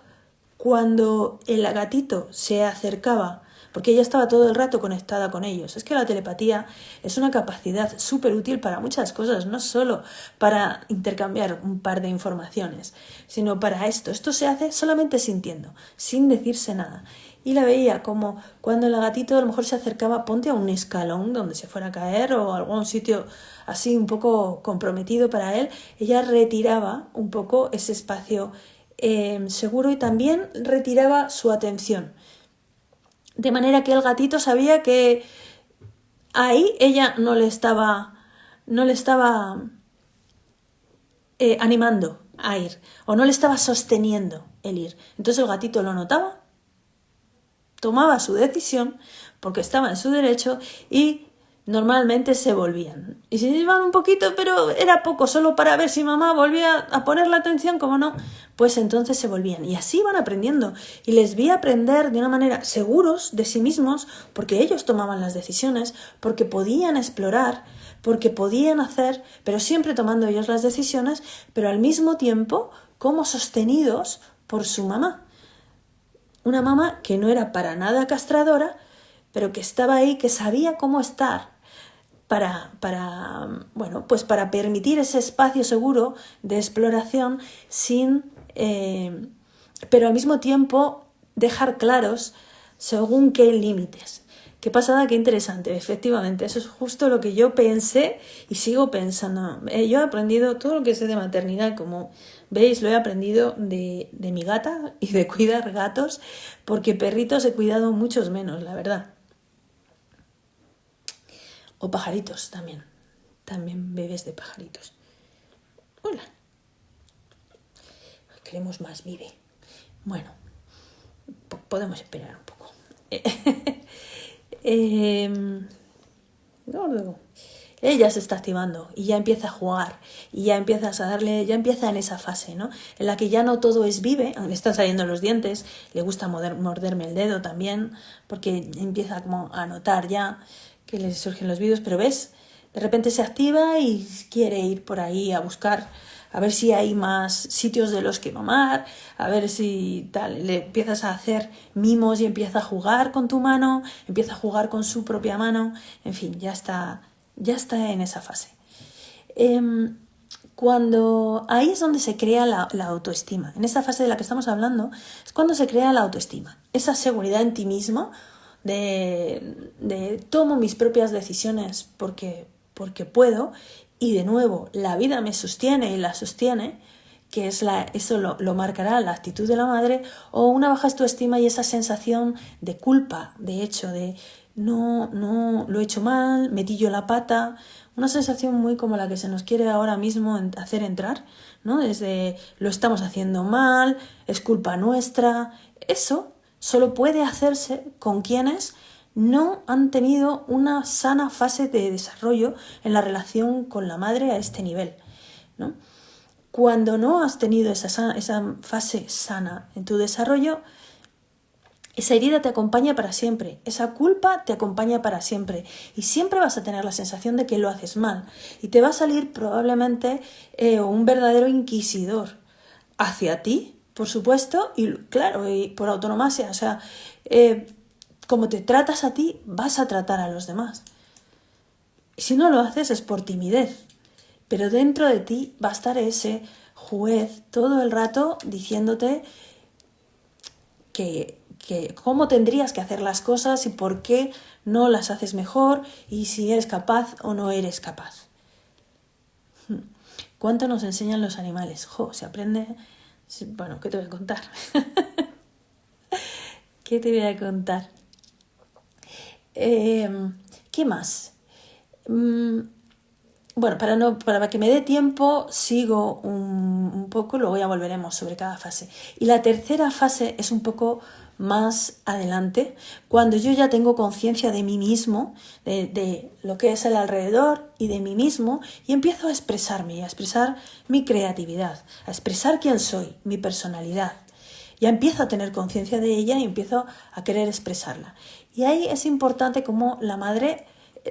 cuando el gatito se acercaba, porque ella estaba todo el rato conectada con ellos. Es que la telepatía es una capacidad súper útil para muchas cosas, no solo para intercambiar un par de informaciones, sino para esto. Esto se hace solamente sintiendo, sin decirse nada y la veía como cuando el gatito a lo mejor se acercaba, ponte a un escalón donde se fuera a caer o algún sitio así un poco comprometido para él, ella retiraba un poco ese espacio em, seguro y también retiraba su atención. De manera que el gatito sabía que ahí ella no le estaba, no le estaba eh, animando a ir o no le estaba sosteniendo el ir. Entonces el gatito lo notaba tomaba su decisión porque estaba en su derecho y normalmente se volvían. Y se iban un poquito, pero era poco, solo para ver si mamá volvía a poner la atención, como no, pues entonces se volvían. Y así iban aprendiendo. Y les vi aprender de una manera seguros de sí mismos, porque ellos tomaban las decisiones, porque podían explorar, porque podían hacer, pero siempre tomando ellos las decisiones, pero al mismo tiempo como sostenidos por su mamá. Una mamá que no era para nada castradora, pero que estaba ahí, que sabía cómo estar para, para, bueno, pues para permitir ese espacio seguro de exploración sin, eh, pero al mismo tiempo dejar claros según qué límites. Qué pasada, qué interesante. Efectivamente, eso es justo lo que yo pensé y sigo pensando. Eh, yo he aprendido todo lo que sé de maternidad, como ¿Veis? Lo he aprendido de, de mi gata y de cuidar gatos, porque perritos he cuidado muchos menos, la verdad. O pajaritos también. También bebés de pajaritos. Hola. Queremos más, vive. Bueno, podemos esperar un poco. eh, no, ella se está activando y ya empieza a jugar y ya empiezas a darle, ya empieza en esa fase, ¿no? En la que ya no todo es vive, le están saliendo los dientes, le gusta morderme el dedo también, porque empieza como a notar ya que le surgen los vídeos, pero ves, de repente se activa y quiere ir por ahí a buscar, a ver si hay más sitios de los que mamar, a ver si tal, le empiezas a hacer mimos y empieza a jugar con tu mano, empieza a jugar con su propia mano, en fin, ya está ya está en esa fase. Em, cuando ahí es donde se crea la, autoestima. En esa fase de la que estamos hablando es cuando se crea la autoestima. Esa seguridad en ti mismo de, de tomo mis propias decisiones porque, porque puedo y de nuevo la vida me sostiene y la sostiene que es eso lo, lo, marcará la actitud de la madre, o una baja autoestima y esa sensación de culpa, de hecho, de no, no, lo he hecho mal, metí yo la pata, una sensación muy como la que se nos quiere ahora mismo hacer entrar, ¿no? Desde lo estamos haciendo mal, es culpa nuestra. Eso solo puede hacerse con quienes no han tenido una sana fase de desarrollo en la relación con la madre a este nivel. ¿no? Cuando no has tenido esa, esa fase sana en tu desarrollo, esa herida te acompaña para siempre, esa culpa te acompaña para siempre y siempre vas a tener la sensación de que lo haces mal y te va a salir probablemente eh, un verdadero inquisidor hacia ti, por supuesto, y claro, y por autonomía, o sea, eh, como te tratas a ti, vas a tratar a los demás. Y si no lo haces es por timidez, pero dentro de ti va a estar ese juez todo el rato diciéndote que cómo tendrías que hacer las cosas y por qué no las haces mejor y si eres capaz o no eres capaz. Hmm. ¿Cuánto nos enseñan los animales? Jo, se aprende. Bueno, ¿qué te voy a contar? ¿Qué te voy a contar? Em, ¿Qué más? Mm, bueno, para, no, para que me dé tiempo, sigo un, un poco, luego ya volveremos sobre cada fase. Y la tercera fase es un poco más adelante, cuando yo ya tengo conciencia de mí mismo, de, lo que es el alrededor y de mí mismo, y empiezo a expresarme, a expresar mi creatividad, a expresar quién soy, mi personalidad. Ya empiezo a tener conciencia de ella y empiezo a querer expresarla. Y ahí es importante como la madre,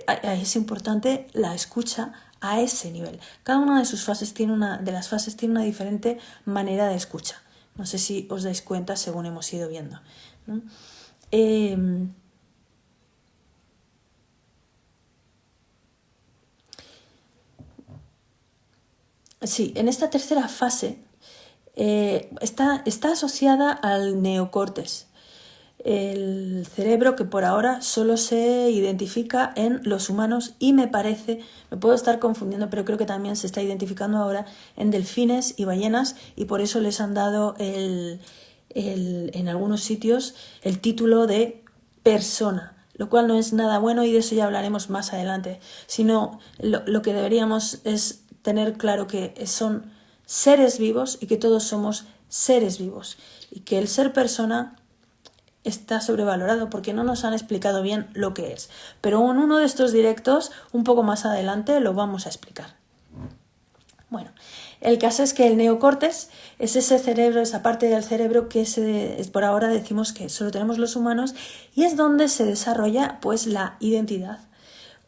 ahí es importante la escucha a ese nivel. Cada una de sus fases tiene una, de las fases tiene una diferente manera de escucha. No sé si os dais cuenta según hemos ido viendo. Em, sí, en esta tercera fase eh, está, está asociada al neocortes el cerebro que por ahora solo se identifica en los humanos y me parece, me puedo estar confundiendo, pero creo que también se está identificando ahora en delfines y ballenas y por eso les han dado el, en algunos sitios el título de persona, lo cual no es nada bueno y de eso ya hablaremos más adelante, sino lo, lo que deberíamos es tener claro que son seres vivos y que todos somos seres vivos y que el ser persona está sobrevalorado porque no nos han explicado bien lo que es. Pero en uno de estos directos, un poco más adelante, lo vamos a explicar. Bueno, el caso es que el neocortes es ese cerebro, esa parte del cerebro que es, por ahora decimos que solo tenemos los humanos y es donde se desarrolla pues la identidad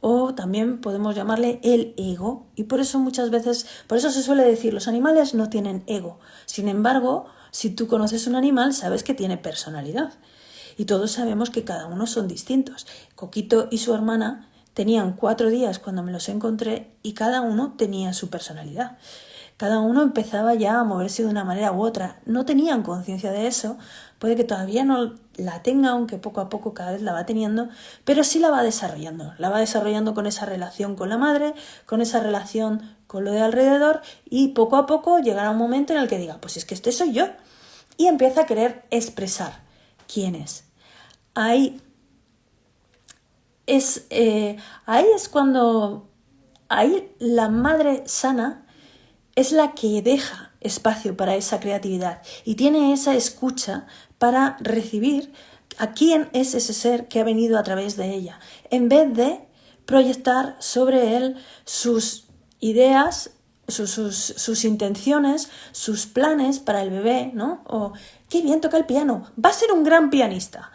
o también podemos llamarle el ego y por eso muchas veces, por eso se suele decir los animales no tienen ego. Sin embargo, si tú conoces un animal sabes que tiene personalidad y todos sabemos que cada uno son distintos. Coquito y su hermana tenían cuatro días cuando me los encontré y cada uno tenía su personalidad. Cada uno empezaba ya a moverse de una manera u otra. No tenían conciencia de eso. Puede que todavía no la tenga, aunque poco a poco cada vez la va teniendo, pero sí la va desarrollando. La va desarrollando con esa relación con la madre, con esa relación con lo de alrededor y poco a poco llegará un momento en el que diga, pues es que este soy yo. Y empieza a querer expresar quién es ahí es, eh, ahí es cuando ahí la madre sana es la que deja espacio para esa creatividad y tiene esa escucha para recibir a quién es ese ser que ha venido a través de ella, en vez de proyectar sobre él sus ideas, sus, sus, sus, intenciones, sus planes para el bebé, ¿no? O qué bien toca el piano, va a ser un gran pianista.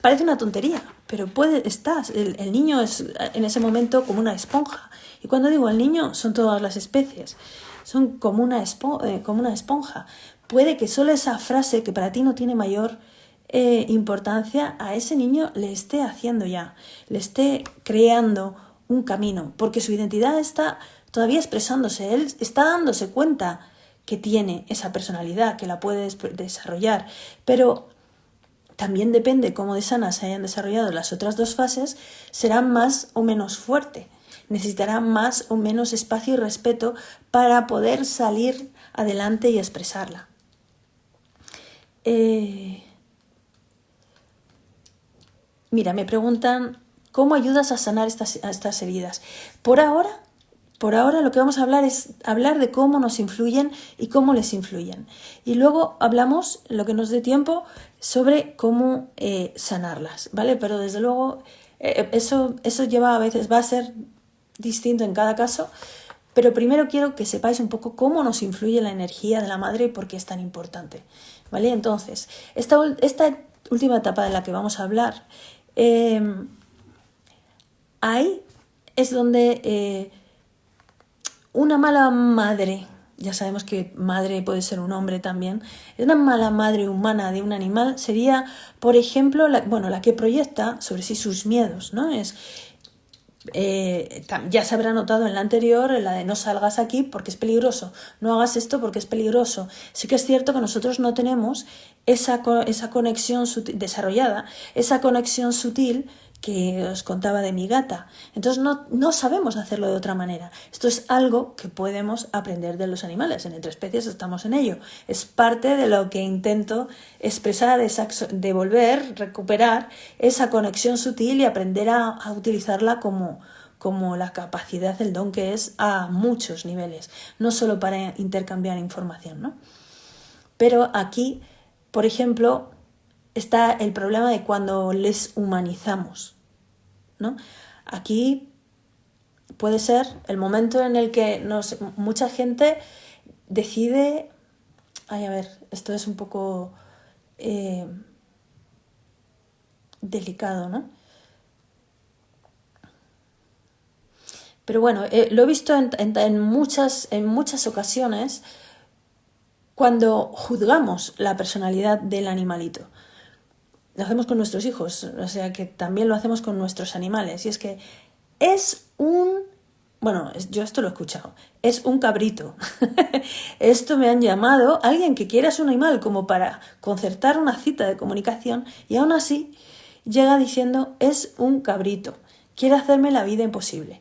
Parece una tontería, pero puede estar. El, niño es en ese momento como una esponja. Y cuando digo el niño, son todas las especies. Son como una, eh, como una esponja. Puede que solo esa frase que para ti no tiene mayor eh, importancia, a ese niño le esté haciendo ya, le esté creando un camino, porque su identidad está todavía expresándose, él está dándose cuenta que tiene esa personalidad, que la puede desarrollar, pero también depende cómo de sana se hayan desarrollado las otras dos fases, será más o menos fuerte. Necesitará más o menos espacio y respeto para poder salir adelante y expresarla. Eh, mira, me preguntan, ¿cómo ayudas a sanar estas, estas heridas? Por ahora por ahora lo que vamos a hablar es hablar de cómo nos influyen y cómo les influyen. Y luego hablamos, lo que nos dé tiempo, sobre cómo eh, sanarlas, ¿vale? Pero desde luego eh, eso, eso lleva a veces, va a ser distinto en cada caso, Pero primero quiero que sepáis un poco cómo nos influye la energía de la madre y por qué es tan importante. ¿Vale? Entonces, esta, esta última etapa de la que vamos a hablar, em, ahí es donde eh, una mala madre, ya sabemos que madre puede ser un hombre también, una mala madre humana de un animal sería, por ejemplo, la, bueno, la que proyecta sobre sí sus miedos, ¿no? Es, eh, ya se habrá notado en la anterior, la de no salgas aquí porque es peligroso, no hagas esto porque es peligroso. Sí que es cierto que nosotros no tenemos esa, esa conexión desarrollada, esa conexión sutil que os contaba de mi gata. Entonces no, no, sabemos hacerlo de otra manera. Esto es algo que podemos aprender de los animales. En Entre Especies estamos en ello. Es parte de lo que intento expresar, devolver, recuperar esa conexión sutil y aprender a, a utilizarla como, como la capacidad, el don que es a muchos niveles, no solo para intercambiar información. ¿no? Pero aquí, por ejemplo, está el problema de cuando les humanizamos. ¿no? Aquí puede ser el momento en el que nos, mucha gente decide, ay, a ver, esto es un poco eh, delicado, ¿no? Pero bueno, eh, lo he visto en, muchas, en muchas ocasiones cuando juzgamos la personalidad del animalito lo hacemos con nuestros hijos, o sea que también lo hacemos con nuestros animales. Y es que es un... Bueno, yo esto lo he escuchado. Es un cabrito. esto me han llamado alguien que quiera su animal como para concertar una cita de comunicación y aún así llega diciendo es un cabrito. Quiere hacerme la vida imposible.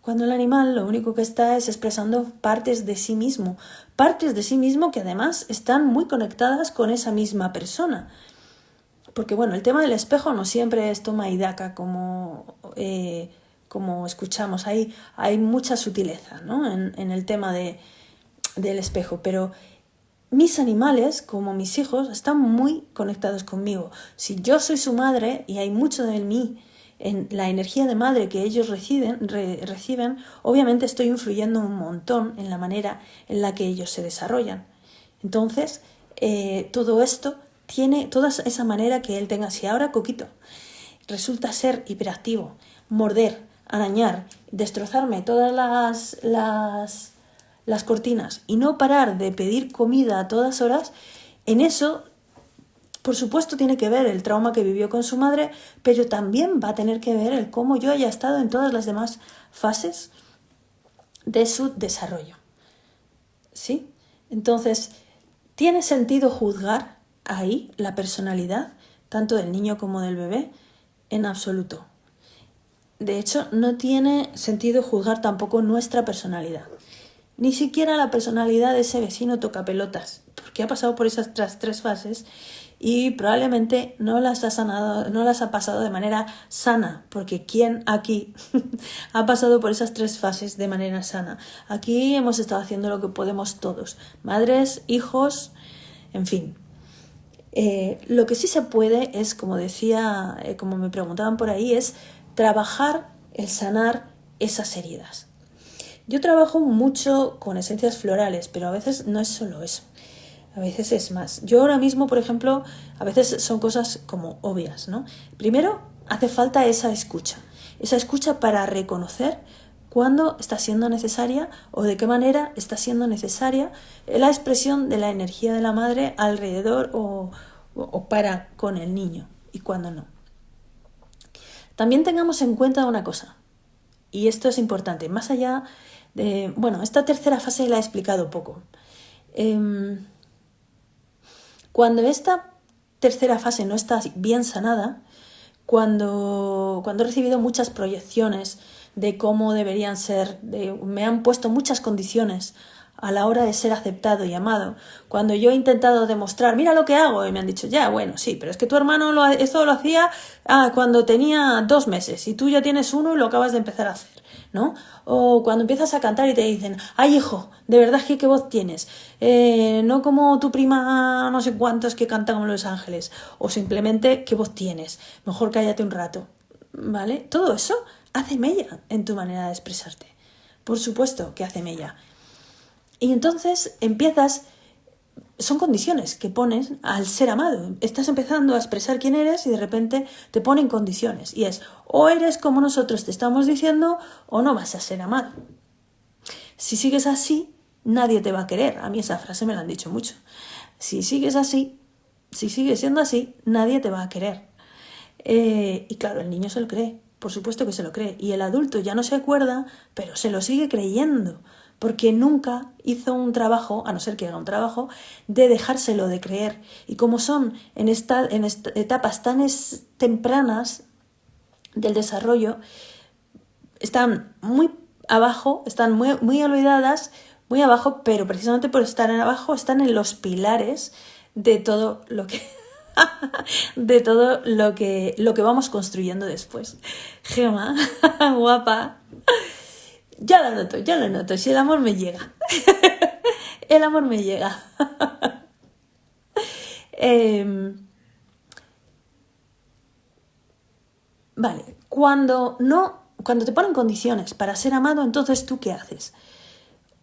Cuando el animal lo único que está es expresando partes de sí mismo, partes de sí mismo que además están muy conectadas con esa misma persona porque bueno, el tema del espejo no siempre es toma y daca como, eh, como escuchamos, hay, hay mucha sutileza ¿no? en, el tema de, del espejo, pero mis animales, como mis hijos, están muy conectados conmigo. Si yo soy su madre y hay mucho de mí en la energía de madre que ellos reciben, reciben, obviamente estoy influyendo un montón en la manera en la que ellos se desarrollan. Entonces, eh, todo esto tiene toda esa manera que él tenga. Si ahora Coquito resulta ser hiperactivo, morder, arañar, destrozarme todas las, las, las cortinas y no parar de pedir comida a todas horas, en eso, por supuesto, tiene que ver el trauma que vivió con su madre, pero también va a tener que ver el cómo yo haya estado en todas las demás fases de su desarrollo. ¿Sí? Entonces, ¿tiene sentido juzgar ahí la personalidad, tanto del niño como del bebé, en absoluto. De hecho, no tiene sentido juzgar tampoco nuestra personalidad. Ni siquiera la personalidad de ese vecino toca pelotas, porque ha pasado por esas tres fases y probablemente no las ha no las ha pasado de manera sana, porque ¿quién aquí ha pasado por esas tres fases de manera sana? Aquí hemos estado haciendo lo que podemos todos, madres, hijos, en fin, eh, lo que sí se puede es, como decía, eh, como me preguntaban por ahí, es trabajar el sanar esas heridas. Yo trabajo mucho con esencias florales, pero a veces no es solo eso. A veces es más. Yo ahora mismo, por ejemplo, a veces son cosas como obvias, ¿no? Primero, hace falta esa escucha. Esa escucha para reconocer cuándo está siendo necesaria o de qué manera está siendo necesaria la expresión de la energía de la madre alrededor o, para con el niño y cuándo no. También tengamos en cuenta una cosa, y esto es importante, más allá de, bueno, esta tercera fase la he explicado poco. Em, cuando esta tercera fase no está bien sanada, cuando, cuando he recibido muchas proyecciones de cómo deberían ser, me han puesto muchas condiciones a la hora de ser aceptado y amado. Cuando yo he intentado demostrar, mira lo que hago, y me han dicho, ya, bueno, sí, pero es que tu hermano lo, esto lo hacía ah, cuando tenía dos meses y tú ya tienes uno y lo acabas de empezar a hacer, ¿no? O cuando empiezas a cantar y te dicen, ay hijo, de verdad que qué voz tienes, eh, no como tu prima no sé cuántos que cantan como Los Ángeles, o simplemente qué voz tienes, mejor cállate un rato, ¿vale? Todo eso hace mella en tu manera de expresarte. Por supuesto que hace mella. Y entonces empiezas, son condiciones que pones al ser amado. Estás empezando a expresar quién eres y de repente te ponen condiciones. Y es, o eres como nosotros te estamos diciendo, o no vas a ser amado. Si sigues así, nadie te va a querer. A mí esa frase me la han dicho mucho. Si sigues así, si sigues siendo así, nadie te va a querer. Eh, y claro, el niño se lo cree, por supuesto que se lo cree. Y el adulto ya no se acuerda, pero se lo sigue creyendo, porque nunca hizo un trabajo, a no ser que haga un trabajo, de dejárselo de creer. Y como son en, esta, en etapas tan tempranas del desarrollo, están muy abajo, están muy, muy olvidadas, muy abajo, pero precisamente por estar en abajo están en los pilares de todo lo que de todo lo que lo que vamos construyendo después. Gema, guapa. Ya lo noto, ya lo noto, si el amor me llega. el amor me llega. Em, vale, cuando no cuando te ponen condiciones para ser amado, entonces tú qué haces?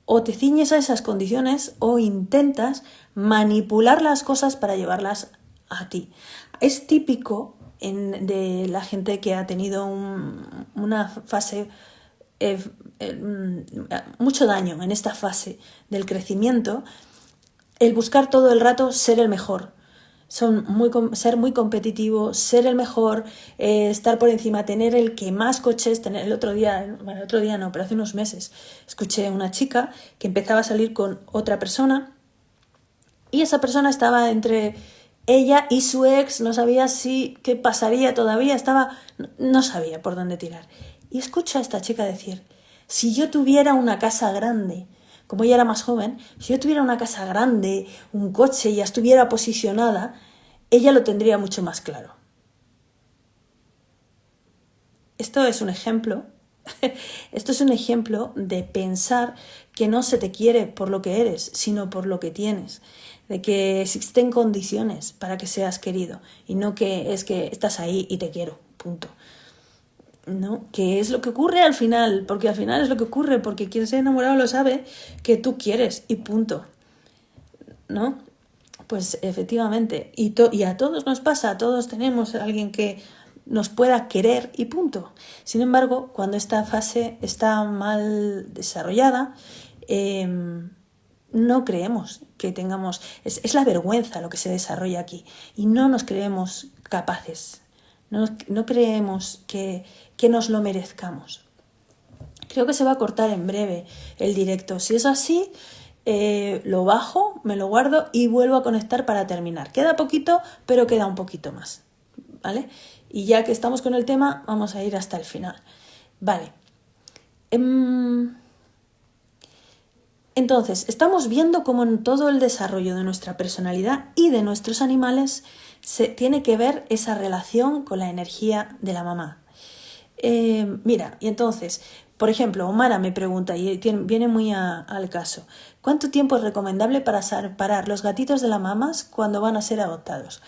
o te ciñes a esas condiciones o intentas manipular las cosas para llevarlas a ti. Es típico de la gente que ha tenido una fase, eh, eh, mm, mucho daño en esta fase del crecimiento, el buscar todo el rato ser el mejor, son muy, ser muy competitivo, ser el mejor, eh, estar por encima, tener el que más coches, tener el otro día, bueno, el otro día no, pero hace unos meses escuché una chica que empezaba a salir con otra persona y esa persona estaba entre ella y su ex, no sabía si qué pasaría todavía, estaba, no sabía por dónde tirar. Y escucha a esta chica decir, si yo tuviera una casa grande, como ella era más joven, si yo tuviera una casa grande, un coche y ya estuviera posicionada, ella lo tendría mucho más claro. Esto es un ejemplo, esto es un ejemplo de pensar que no se te quiere por lo que eres, sino por lo que tienes, de que existen condiciones para que seas querido y no que es que estás ahí y te quiero, punto. ¿no? Que es lo que ocurre al final, porque al final es lo que ocurre, porque quien se ha enamorado lo sabe que tú quieres y punto. ¿No? Pues efectivamente, y, y a todos nos pasa, a todos tenemos a alguien que nos pueda querer y punto. Sin embargo, cuando esta fase está mal desarrollada, em, no creemos que tengamos, es, es, la vergüenza lo que se desarrolla aquí y no nos creemos capaces, no, no creemos que, que nos lo merezcamos. Creo que se va a cortar en breve el directo. Si es así, eh, lo bajo, me lo guardo y vuelvo a conectar para terminar. Queda poquito, pero queda un poquito más. ¿Vale? Y ya que estamos con el tema, vamos a ir hasta el final. Vale. Em, entonces, estamos viendo cómo en todo el desarrollo de nuestra personalidad y de nuestros animales se tiene que ver esa relación con la energía de la mamá, eh, mira, y entonces, por ejemplo, Omara me pregunta, y viene muy al caso, ¿cuánto tiempo es recomendable para separar los gatitos de las mamás cuando van a ser adoptados?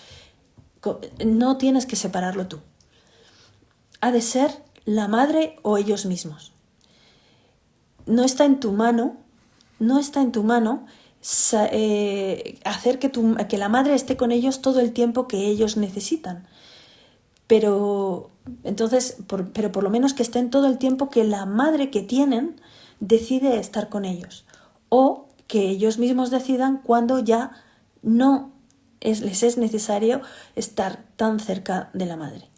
No tienes que separarlo tú. Ha de ser la madre o ellos mismos. No está en tu mano, no está en tu mano eh, hacer que, que la madre esté con ellos todo el tiempo que ellos necesitan. Pero entonces, pero por lo menos que estén todo el tiempo que la madre que tienen decide estar con ellos. O que ellos mismos decidan cuando ya no les es necesario estar tan cerca de la madre.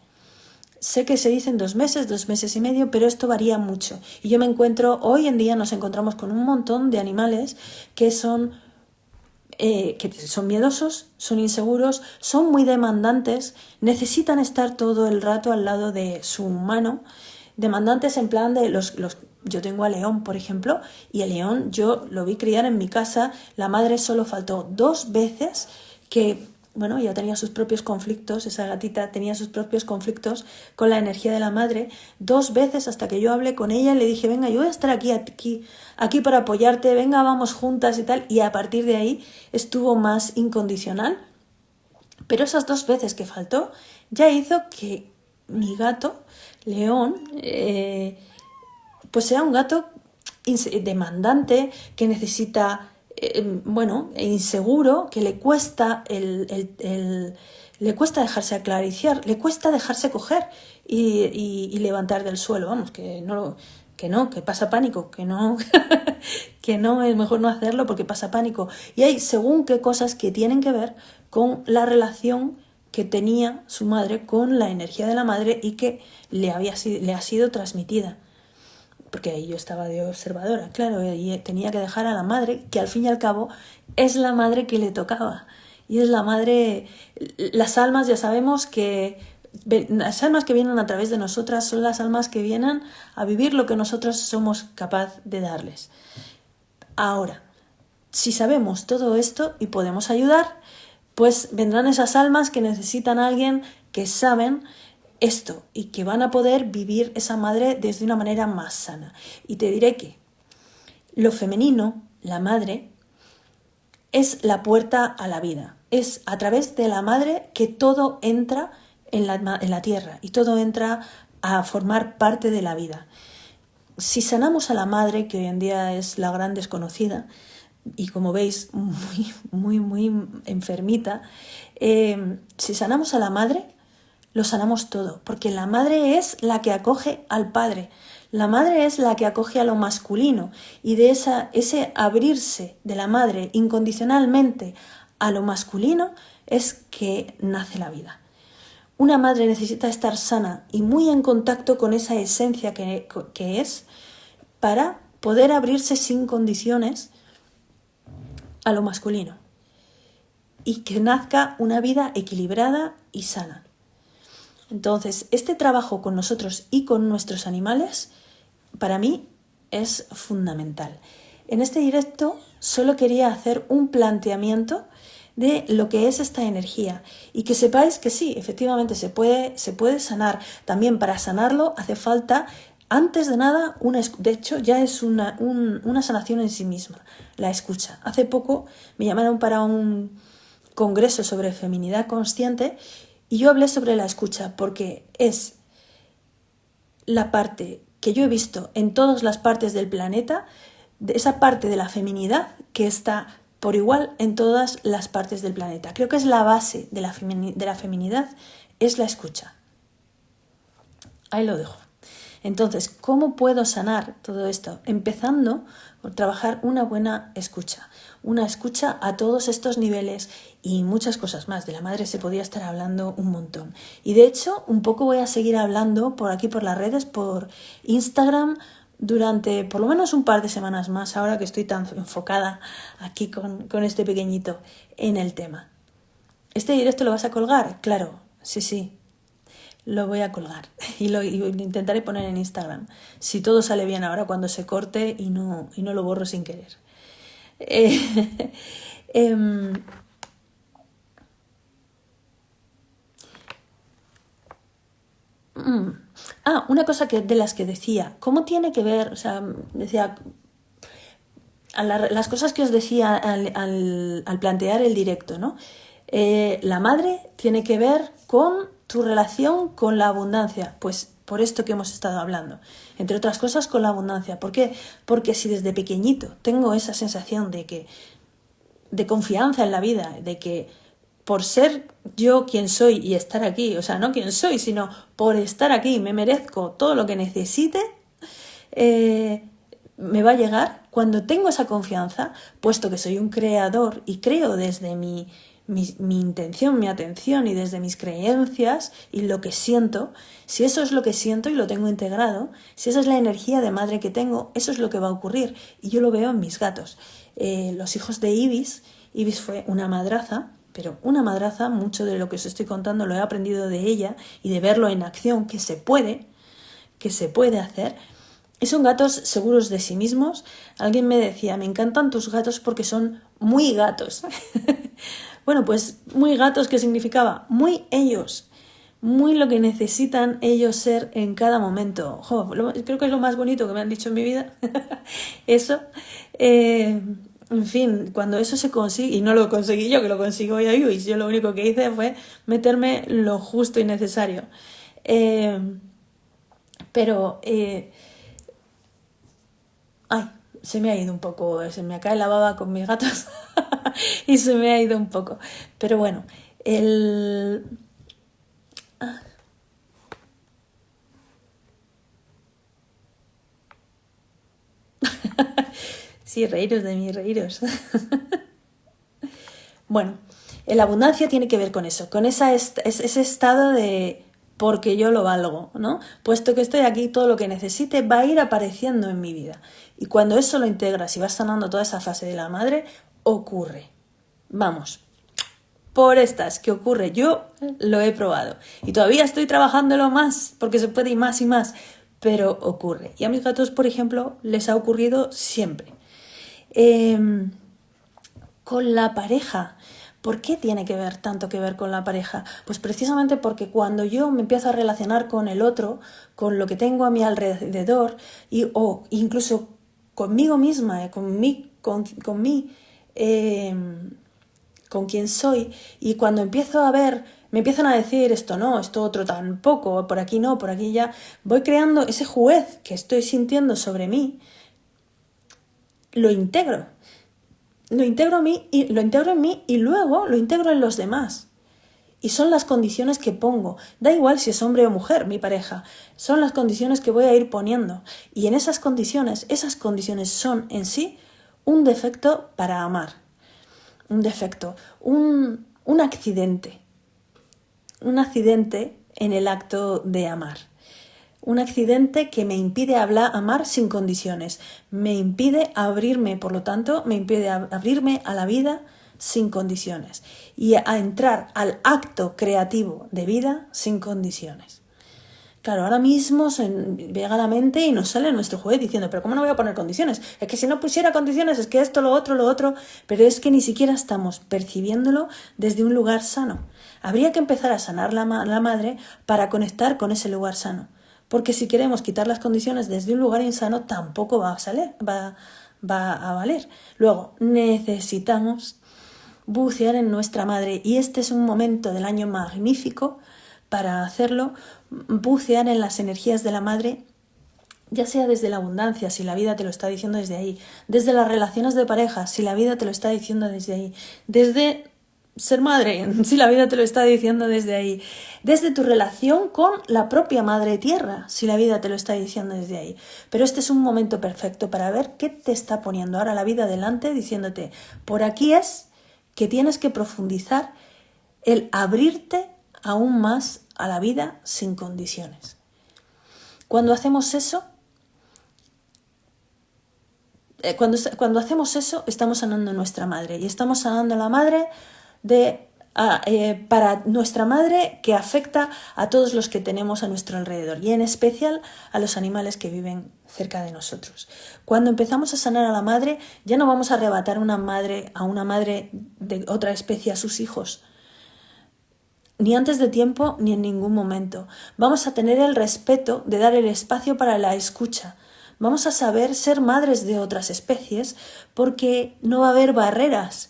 Sé que se dicen dos meses, dos meses y medio, pero esto varía mucho. Y yo me encuentro, hoy en día nos encontramos con un montón de animales que son eh, que son miedosos, son inseguros, son muy demandantes, necesitan estar todo el rato al lado de su humano, demandantes en plan de los, los yo tengo a León, por ejemplo, y el León yo lo vi criar en mi casa, la madre solo faltó dos veces que bueno, ya tenía sus propios conflictos, esa gatita tenía sus propios conflictos con la energía de la madre, dos veces hasta que yo hablé con ella y le dije, venga, yo voy a estar aquí, aquí, aquí para apoyarte, venga, vamos juntas y tal, y a partir de ahí estuvo más incondicional. Pero esas dos veces que faltó ya hizo que mi gato, León, eh, pues sea un gato demandante, que necesita, eh, bueno, inseguro, que le cuesta el, le cuesta dejarse aclariciar, le cuesta dejarse coger y, levantar del suelo, vamos, que no que no, que pasa pánico, que no, que no, es mejor no hacerlo porque pasa pánico. Y hay según qué cosas que tienen que ver con la relación que tenía su madre con la energía de la madre y que le, había, le ha sido transmitida. Porque ahí yo estaba de observadora, claro, y tenía que dejar a la madre, que al fin y al cabo es la madre que le tocaba. Y es la madre, las almas ya sabemos que las almas que vienen a través de nosotras son las almas que vienen a vivir lo que nosotros somos capaz de darles. Ahora, si sabemos todo esto y podemos ayudar, pues vendrán esas almas que necesitan a alguien que saben esto y que van a poder vivir esa madre desde una manera más sana. Y te diré que lo femenino, la madre, es la puerta a la vida. Es a través de la madre que todo entra en la, en la tierra y todo entra a formar parte de la vida. Si sanamos a la madre, que hoy en día es la gran desconocida, y como veis, muy, muy, muy enfermita, eh, si sanamos a la madre, lo sanamos todo, porque la madre es la que acoge al padre, la madre es la que acoge a lo masculino y de esa, ese abrirse de la madre incondicionalmente a lo masculino es que nace la vida. Una madre necesita estar sana y muy en contacto con esa esencia que, que es para poder abrirse sin condiciones a lo masculino y que nazca una vida equilibrada y sana. Entonces, este trabajo con nosotros y con nuestros animales, para mí, es fundamental. En este directo solo quería hacer un planteamiento de lo que es esta energía y que sepáis que sí, efectivamente se puede, se puede sanar. También para sanarlo hace falta antes de nada, una, de hecho, ya es una, una sanación en sí misma, la escucha. Hace poco me llamaron para un congreso sobre feminidad consciente y yo hablé sobre la escucha porque es la parte que yo he visto en todas las partes del planeta, de esa parte de la feminidad que está por igual en todas las partes del planeta. Creo que es la base de la, de la feminidad, es la escucha. Ahí lo dejo. Entonces, ¿cómo puedo sanar todo esto? Empezando por trabajar una buena escucha, una escucha a todos estos niveles y muchas cosas más. De la madre se podía estar hablando un montón. Y de hecho, un poco voy a seguir hablando por aquí, por las redes, por Instagram, durante por lo menos un par de semanas más, ahora que estoy tan enfocada aquí con, con este pequeñito en el tema. ¿Este directo lo vas a colgar? Claro, sí, sí, lo voy a colgar y lo, intentaré poner en Instagram. Si todo sale bien ahora cuando se corte y no, y no lo borro sin querer. Eh, em, mm, ah, una cosa que, de las que decía, ¿cómo tiene que ver? O sea, decía, las cosas que os decía al, al, plantear el directo, ¿no? Eh, la madre tiene que ver con tu relación con la abundancia, pues por esto que hemos estado hablando, entre otras cosas con la abundancia. ¿Por qué? Porque si desde pequeñito tengo esa sensación de que de confianza en la vida, de que por ser yo quien soy y estar aquí, o sea, no quien soy, sino por estar aquí, me merezco todo lo que necesite, eh, me va a llegar cuando tengo esa confianza, puesto que soy un creador y creo desde mi mi, intención, mi atención y desde mis creencias y lo que siento, si eso es lo que siento y lo tengo integrado, si esa es la energía de madre que tengo, eso es lo que va a ocurrir. Y yo lo veo en mis gatos. Eh, los hijos de Ibis, Ibis fue una madraza, pero una madraza, mucho de lo que os estoy contando lo he aprendido de ella y de verlo en acción, que se puede, que se puede hacer. Y son gatos seguros de sí mismos. Alguien me decía, me encantan tus gatos porque son muy gatos. Bueno, pues muy gatos, ¿qué significaba? Muy ellos, muy lo que necesitan ellos ser en cada momento. creo que es lo más bonito que me han dicho en mi vida. eso. Eh, en fin, cuando eso se consigue, y no lo conseguí yo, que lo consigo yo, y yo lo único que hice fue meterme lo justo y necesario. Eh, pero, eh, ay, se me ha ido un poco, se me cae la baba con mis gatos y se me ha ido un poco. Pero bueno, el... Ah. Sí, reíros de mí, reíros. bueno, la abundancia tiene que ver con eso, con ese estado de porque yo lo valgo, ¿no? Puesto que estoy aquí, todo lo que necesite va a ir apareciendo en mi vida. Y cuando eso lo integras y vas sanando toda esa fase de la madre, ocurre. Vamos, por estas que ocurre, yo lo he probado. Y todavía estoy trabajándolo más, porque se puede ir más y más, pero ocurre. Y a mis gatos, por ejemplo, les ha ocurrido siempre. Em, con la pareja, ¿Por qué tiene que ver tanto que ver con la pareja? Pues precisamente porque cuando yo me empiezo a relacionar con el otro, con lo que tengo a mi alrededor, y, o incluso conmigo misma, eh, con con, con em, con quien soy, y cuando empiezo a ver, me empiezan a decir esto no, esto otro tampoco, por aquí no, por aquí ya, voy creando ese juez que estoy sintiendo sobre mí, lo integro lo integro, mí y, lo integro en mí y luego lo integro en los demás. Y son las condiciones que pongo. Da igual si es hombre o mujer, mi pareja. Son las condiciones que voy a ir poniendo. Y en esas condiciones, esas condiciones son en sí un defecto para amar. Un defecto, un, un accidente. Un accidente en el acto de amar un accidente que me impide hablar, amar sin condiciones, me impide abrirme, por lo tanto, me impide abrirme a la vida sin condiciones y a entrar al acto creativo de vida sin condiciones. Claro, ahora mismo se llega a la mente y nos sale nuestro juez diciendo, pero ¿cómo no voy a poner condiciones? Es que si no pusiera condiciones, es que esto, lo otro, lo otro, pero es que ni siquiera estamos percibiéndolo desde un lugar sano. Habría que empezar a sanar la, la madre para conectar con ese lugar sano porque si queremos quitar las condiciones desde un lugar insano tampoco va a, salir, va, va a valer. Luego, necesitamos bucear en nuestra madre y este es un momento del año magnífico para hacerlo, bucear en las energías de la madre ya sea desde la abundancia, si la vida te lo está diciendo desde ahí, desde las relaciones de pareja, si la vida te lo está diciendo desde ahí, desde ser madre, si la vida te lo está diciendo desde ahí, desde tu relación con la propia madre tierra, si la vida te lo está diciendo desde ahí. Pero este es un momento perfecto para ver qué te está poniendo ahora la vida delante, diciéndote, por aquí es que tienes que profundizar el abrirte aún más a la vida sin condiciones. Cuando hacemos eso, eh, cuando, cuando hacemos eso, estamos sanando a nuestra madre y estamos sanando a la madre de, eh, para nuestra madre que afecta a todos los que tenemos a nuestro alrededor y en especial a los animales que viven cerca de nosotros. Cuando empezamos a sanar a la madre, ya no vamos a arrebatar una madre a una madre de otra especie a sus hijos, ni antes de tiempo ni en ningún momento. Vamos a tener el respeto de dar el espacio para la escucha. Vamos a saber ser madres de otras especies porque no va a haber barreras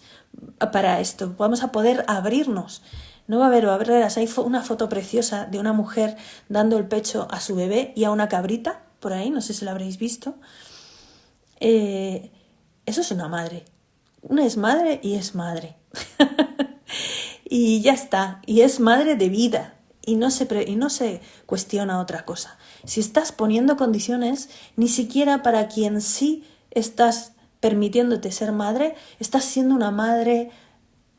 para esto, vamos a poder abrirnos. No va a haber barreras. Hay una foto preciosa de una mujer dando el pecho a su bebé y a una cabrita, por ahí, no sé si lo habréis visto. Eh, eso es una madre. Una es madre y es madre. y ya está. Y es madre de vida. Y no, se y no se cuestiona otra cosa. Si estás poniendo condiciones, ni siquiera para quien sí estás permitiéndote ser madre, estás siendo una madre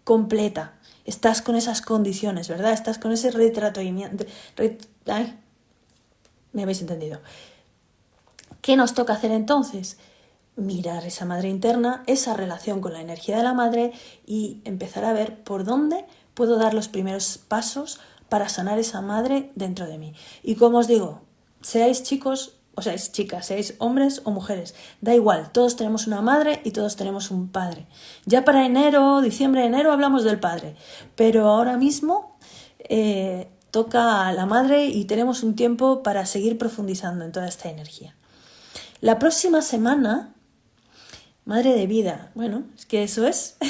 completa. Estás con esas condiciones, ¿verdad? Estás con ese retrato. Ay, me habéis entendido. ¿Qué nos toca hacer entonces? Mirar esa madre interna, esa relación con la energía de la madre y empezar a ver por dónde puedo dar los primeros pasos para sanar esa madre dentro de mí. Y como os digo, seáis chicos o sea, es chicas, seáis hombres o mujeres, da igual, todos tenemos una madre y todos tenemos un padre. Ya para enero, diciembre, enero hablamos del padre, pero ahora mismo eh, toca a la madre y tenemos un tiempo para seguir profundizando en toda esta energía. La próxima semana, madre de vida, bueno, es que eso es.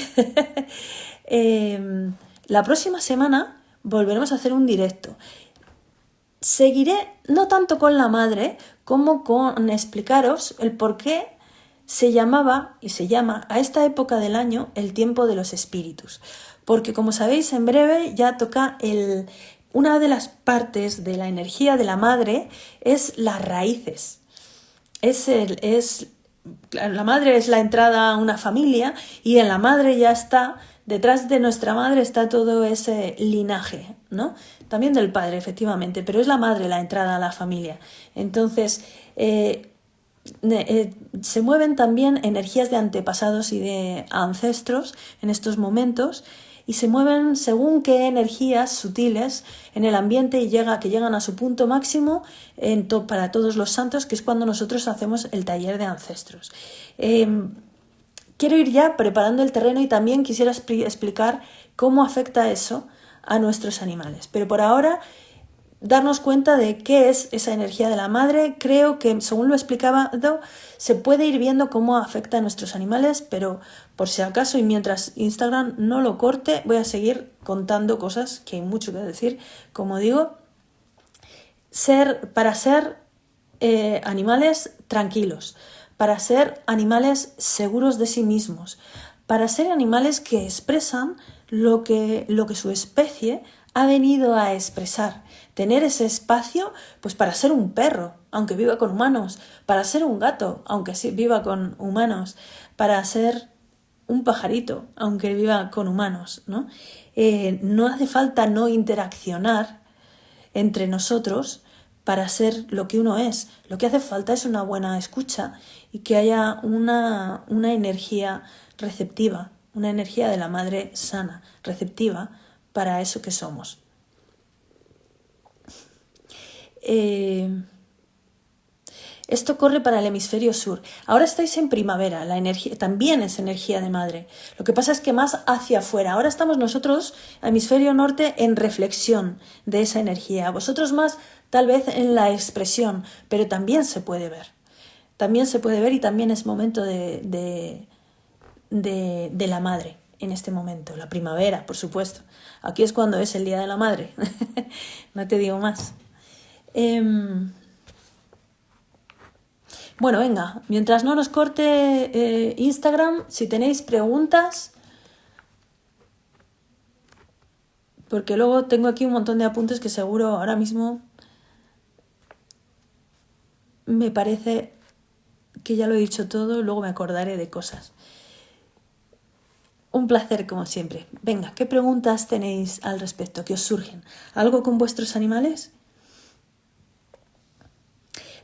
Em, la próxima semana volveremos a hacer un directo seguiré no tanto con la madre como con explicaros el por qué se llamaba y se llama a esta época del año el tiempo de los espíritus, porque como sabéis en breve ya toca el, una de las partes de la energía de la madre es las raíces. Es, el, es la madre es la entrada a una familia y en la madre ya está, detrás de nuestra madre está todo ese linaje, ¿no? También del padre, efectivamente, pero es la madre la entrada a la familia. Entonces, eh, eh, se mueven también energías de antepasados y de ancestros en estos momentos y se mueven según qué energías sutiles en el ambiente y llega, que llegan a su punto máximo para todos los santos, que es cuando nosotros hacemos el taller de ancestros. Em, quiero ir ya preparando el terreno y también quisiera explicar cómo afecta eso a nuestros animales. Pero por ahora darnos cuenta de qué es esa energía de la madre. Creo que, según lo explicaba, se puede ir viendo cómo afecta a nuestros animales, pero por si acaso y mientras Instagram no lo corte, voy a seguir contando cosas que hay mucho que decir. Como digo, ser, para ser eh, animales tranquilos, para ser animales seguros de sí mismos, para ser animales que expresan lo que, lo que su especie ha venido a expresar tener ese espacio pues para ser un perro, aunque viva con humanos, para ser un gato, aunque viva con humanos, para ser un pajarito, aunque viva con humanos, ¿no? Eh, no hace falta no interaccionar entre nosotros para ser lo que uno es. Lo que hace falta es una buena escucha y que haya una, una energía receptiva, una energía de la madre sana, receptiva para eso que somos. Eh, esto corre para el hemisferio sur. Ahora estáis en primavera, la energía también es energía de madre. Lo que pasa es que más hacia afuera. Ahora estamos nosotros, hemisferio norte, en reflexión de esa energía. Vosotros más, tal vez en la expresión, pero también se puede ver. También se puede ver y también es momento de, de, de, la madre en este momento. La primavera, por supuesto. Aquí es cuando es el día de la madre. no te digo más. Em, bueno, venga, mientras no nos corte eh, Instagram, si tenéis preguntas, porque luego tengo aquí un montón de apuntes que seguro ahora mismo me parece que ya lo he dicho todo, luego me acordaré de cosas. Un placer como siempre. Venga, ¿qué preguntas tenéis al respecto? ¿Qué os surgen? ¿Algo con vuestros animales?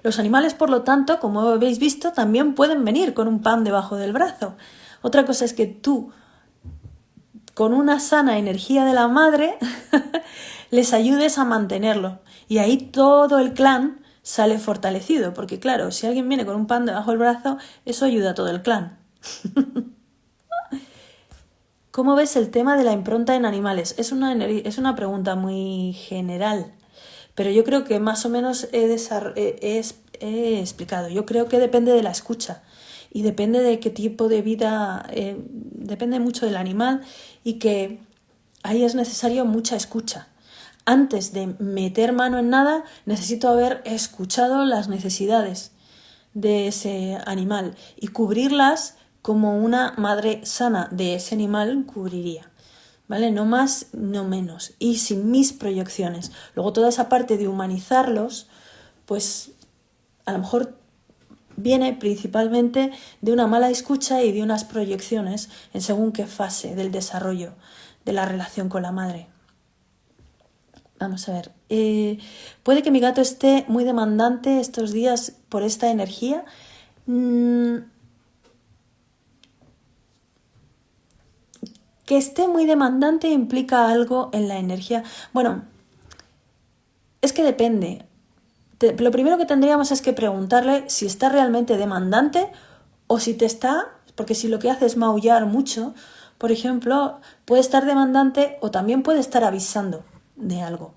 Los animales, por lo tanto, como habéis visto, también pueden venir con un pan debajo del brazo. Otra cosa es que tú, con una sana energía de la madre, les ayudes a mantenerlo. Y ahí todo el clan sale fortalecido, porque claro, si alguien viene con un pan debajo del brazo, eso ayuda a todo el clan. ¿Cómo ves el tema de la impronta en animales? Es una, es una pregunta muy general. Pero yo creo que más o menos he, explicado. Yo creo que depende de la escucha y depende de qué tipo de vida, eh, depende mucho del animal y que ahí es necesario mucha escucha. Antes de meter mano en nada, necesito haber escuchado las necesidades de ese animal y cubrirlas como una madre sana de ese animal cubriría. ¿vale? No más, no menos. Y sin mis proyecciones. Luego toda esa parte de humanizarlos, pues a lo mejor viene principalmente de una mala escucha y de unas proyecciones en según qué fase del desarrollo de la relación con la madre. Vamos a ver. Eh, puede que mi gato esté muy demandante estos días por esta energía. Mm, Que esté muy demandante implica algo en la energía. Bueno, es que depende. lo primero que tendríamos es que preguntarle si está realmente demandante o si te está, porque si lo que hace es maullar mucho, por ejemplo, puede estar demandante o también puede estar avisando de algo.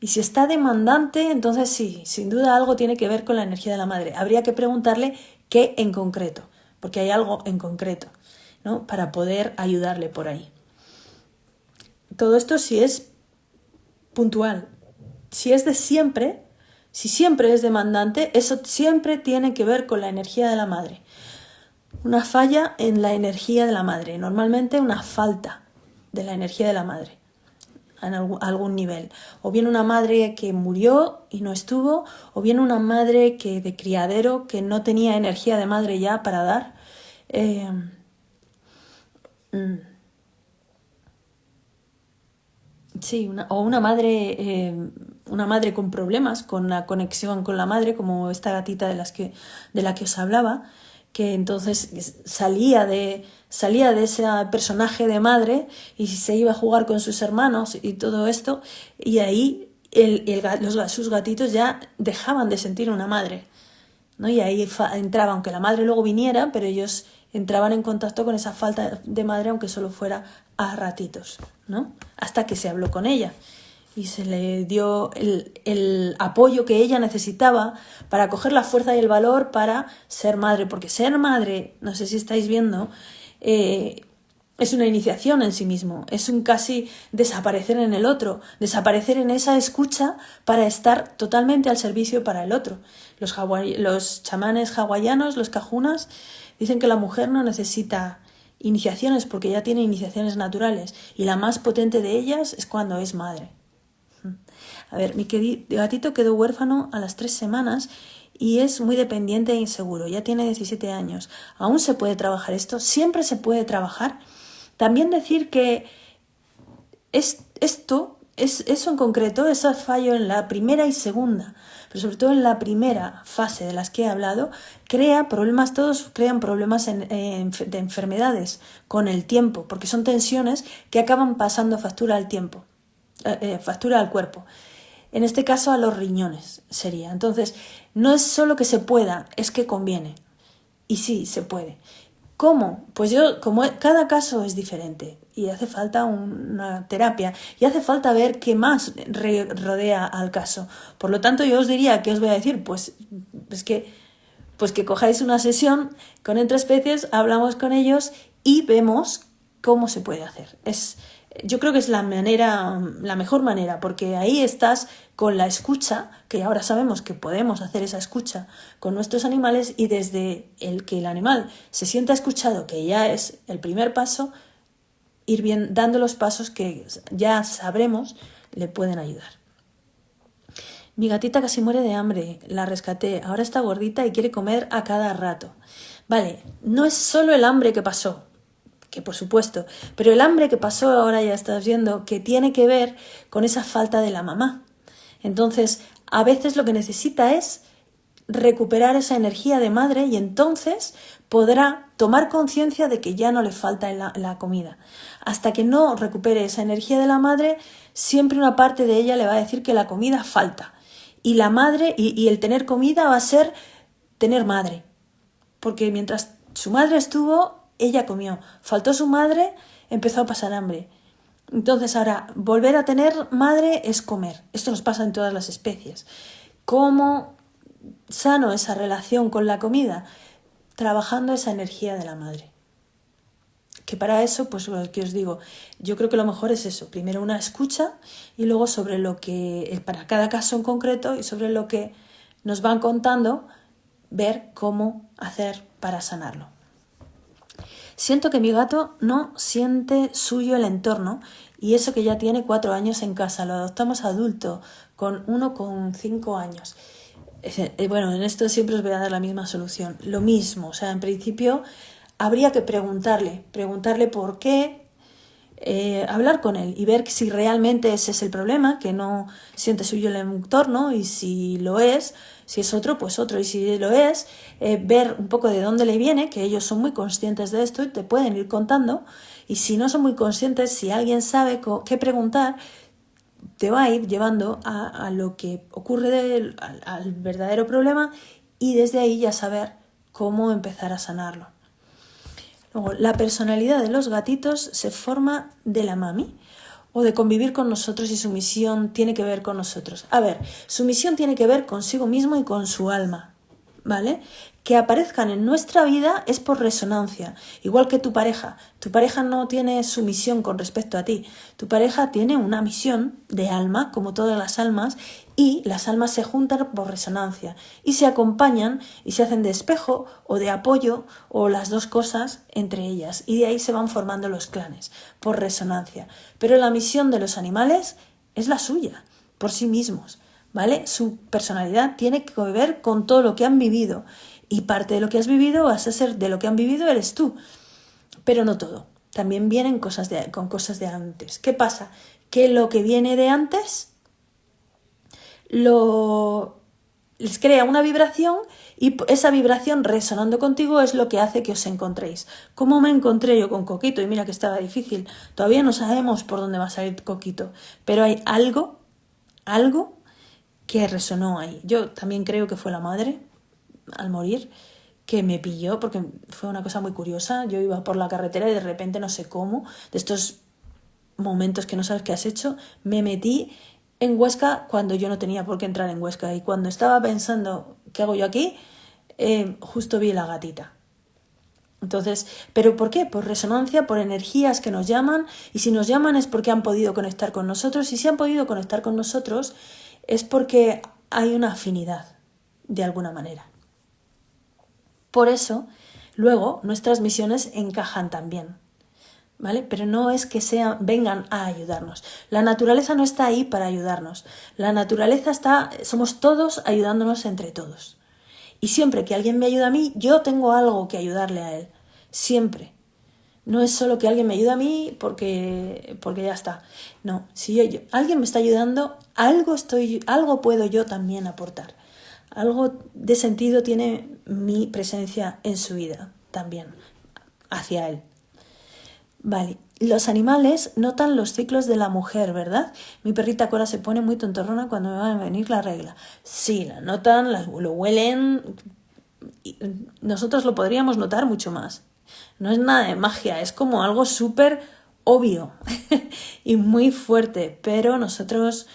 Y si está demandante, entonces sí, sin duda algo tiene que ver con la energía de la madre. Habría que preguntarle qué en concreto, porque hay algo en concreto para poder ayudarle por ahí. Todo esto si es puntual. Si es de siempre, si siempre es demandante, eso siempre tiene que ver con la energía de la madre. una falla en la energía de la madre, normalmente una falta de la energía de la madre en algún nivel. O bien una madre que murió y no estuvo, o bien una madre que de criadero que no tenía energía de madre ya para dar. Eh, mm. sí, o una madre, eh, una madre con problemas con la conexión con la madre, como esta gatita de, las que, de la que os hablaba, que entonces salía de, salía de ese personaje de madre y se iba a jugar con sus hermanos y todo esto, y ahí el, los, sus gatitos ya dejaban de sentir una madre. ¿no? Y ahí entraba, aunque la madre luego viniera, pero ellos entraban en contacto con esa falta de madre, aunque solo fuera a ratitos, ¿no? Hasta que se habló con ella y se le dio el, apoyo que ella necesitaba para coger la fuerza y el valor para ser madre, porque ser madre, no sé si estáis viendo, eh, es una iniciación en sí mismo, es un casi desaparecer en el otro, desaparecer en esa escucha para estar totalmente al servicio para el otro. Los, los chamanes hawaianos, los cajunas, dicen que la mujer no necesita iniciaciones porque ya tiene iniciaciones naturales y la más potente de ellas es cuando es madre. A ver, mi gatito quedó huérfano a las tres semanas y es muy dependiente e inseguro. Ya tiene 17 años. ¿Aún se puede trabajar esto? Siempre se puede trabajar. También decir que es, esto, es, eso en concreto, ese fallo en la primera y segunda, pero sobre todo en la primera fase de las que he hablado, crea problemas, todos crean problemas de enfermedades con el tiempo, porque son tensiones que acaban pasando factura al tiempo. Eh, eh, factura al cuerpo. En este caso a los riñones sería. Entonces, no es solo que se pueda, es que conviene. Y sí, se puede. ¿Cómo? Pues yo, como cada caso es diferente y hace falta una terapia y hace falta ver qué más rodea al caso. Por lo tanto, yo os diría, ¿qué os voy a decir? Pues es que, pues que cojáis una sesión con entre especies, hablamos con ellos y vemos cómo se puede hacer. Es, yo creo que es la manera, la mejor manera, porque ahí estás con la escucha, que ahora sabemos que podemos hacer esa escucha con nuestros animales y desde el que el animal se sienta escuchado, que ya es el primer paso, ir bien dando los pasos que ya sabremos le pueden ayudar. Mi gatita casi muere de hambre, la rescaté, ahora está gordita y quiere comer a cada rato. Vale, no es solo el hambre que pasó, que por supuesto, pero el hambre que pasó ahora ya estás viendo que tiene que ver con esa falta de la mamá. Entonces, a veces lo que necesita es recuperar esa energía de madre y entonces podrá tomar conciencia de que ya no le falta la, comida. Hasta que no recupere esa energía de la madre, siempre una parte de ella le va a decir que la comida falta. Y la madre, y, y el tener comida va a ser tener madre. Porque mientras su madre estuvo, ella comió. Faltó su madre, empezó a pasar hambre. Entonces ahora, volver a tener madre es comer. Esto nos pasa en todas las especies. ¿Cómo sano esa relación con la comida? Trabajando esa energía de la madre. Que para eso, pues lo que os digo, yo creo que lo mejor es eso. Primero una escucha y luego sobre lo que, para cada caso en concreto y sobre lo que nos van contando, ver cómo hacer para sanarlo. Siento que mi gato no siente suyo el entorno y eso que ya tiene cuatro años en casa. Lo adoptamos adulto con uno con cinco años. Eh, bueno, en esto siempre os voy a dar la misma solución. Lo mismo, o sea, en principio habría que preguntarle, preguntarle por qué, eh, hablar con él y ver si realmente ese es el problema, que no siente suyo el entorno y si lo es, si es otro, pues otro. Y si lo es, eh, ver un poco de dónde le viene, que ellos son muy conscientes de esto y te pueden ir contando. Y si no son muy conscientes, si alguien sabe qué preguntar, te va a ir llevando a, lo que ocurre al verdadero problema y desde ahí ya saber cómo empezar a sanarlo. Luego, la personalidad de los gatitos se forma de la mami o de convivir con nosotros y su misión tiene que ver con nosotros. A ver, su misión tiene que ver consigo mismo y con su alma. ¿Vale? Que aparezcan en nuestra vida es por resonancia, igual que tu pareja. Tu pareja no tiene su misión con respecto a ti, tu pareja tiene una misión de alma, como todas las almas, y las almas se juntan por resonancia y se acompañan y se hacen de espejo o de apoyo o las dos cosas entre ellas y de ahí se van formando los clanes por resonancia. Pero la misión de los animales es la suya, por sí mismos. ¿Vale? Su personalidad tiene que ver con todo lo que han vivido y parte de lo que has vivido vas a ser de lo que han vivido eres tú, pero no todo. También vienen cosas de, con cosas de antes. ¿Qué pasa? Que lo que viene de antes lo les crea una vibración y esa vibración resonando contigo es lo que hace que os encontréis. ¿Cómo me encontré yo con Coquito? Y mira que estaba difícil. Todavía no sabemos por dónde va a salir Coquito, pero hay algo, algo que resonó ahí. Yo también creo que fue la madre, al morir, que me pilló, porque fue una cosa muy curiosa. Yo iba por la carretera y de repente, no sé cómo, de estos momentos que no sabes qué has hecho, me metí en Huesca cuando yo no tenía por qué entrar en Huesca. Y cuando estaba pensando, ¿qué hago yo aquí? Eh, justo vi la gatita. Entonces, ¿pero por qué? Por resonancia, por energías que nos llaman, y si nos llaman es porque han podido conectar con nosotros, y si han podido conectar con nosotros, es porque hay una afinidad, de alguna manera. Por eso, luego, nuestras misiones encajan también. ¿Vale? Pero no es que sean, vengan a ayudarnos. La naturaleza no está ahí para ayudarnos. La naturaleza está, somos todos ayudándonos entre todos. Y siempre que alguien me ayuda a mí, yo tengo algo que ayudarle a él. Siempre. No es solo que alguien me ayude a mí porque, porque ya está. No, si alguien me está ayudando, algo, estoy, algo puedo yo también aportar. Algo de sentido tiene mi presencia en su vida también, hacia él. Vale, los animales notan los ciclos de la mujer, ¿verdad? Mi perrita Cora se pone muy tontorrona cuando me va a venir la regla. Sí, la notan, lo huelen. Nosotros lo podríamos notar mucho más. No es nada de magia, es como algo súper obvio y muy fuerte, pero nosotros,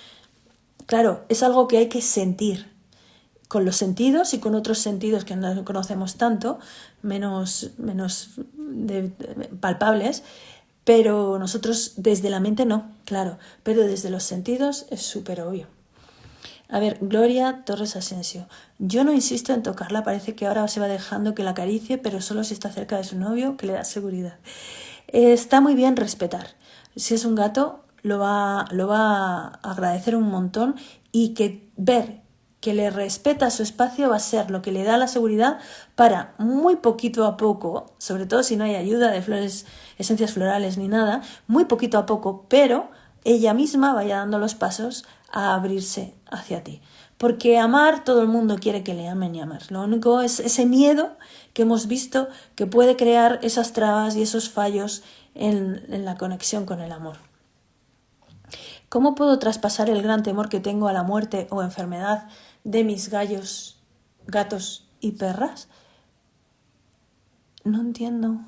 claro, es algo que hay que sentir con los sentidos y con otros sentidos que no conocemos tanto, menos, menos palpables, pero nosotros desde la mente no, claro, pero desde los sentidos es súper obvio. A ver, Gloria Torres Asensio. Yo no insisto en tocarla, parece que ahora se va dejando que la acaricie, pero solo si está cerca de su novio, que le da seguridad. está muy bien respetar. Si es un gato, lo va, lo va a agradecer un montón y que ver que le respeta su espacio va a ser lo que le da la seguridad para muy poquito a poco, sobre todo si no hay ayuda de flores, esencias florales ni nada, muy poquito a poco, pero ella misma vaya dando los pasos a abrirse hacia ti. Porque amar, todo el mundo quiere que le amen y amar. Lo único es ese miedo que hemos visto que puede crear esas trabas y esos fallos en, en la conexión con el amor. ¿Cómo puedo traspasar el gran temor que tengo a la muerte o enfermedad de mis gallos, gatos y perras? No entiendo.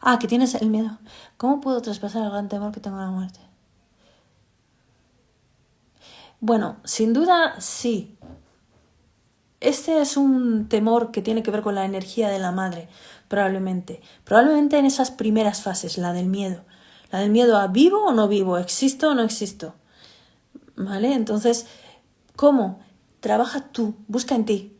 Ah, que tienes el miedo. ¿Cómo puedo traspasar el gran temor que tengo a la muerte? Bueno, sin duda sí. Este es un temor que tiene que ver con la energía de la madre, probablemente. Probablemente en esas primeras fases, la del miedo. La del miedo a vivo o no vivo, existo o no existo. ¿Vale? Entonces, ¿cómo? Trabaja tú, busca en ti.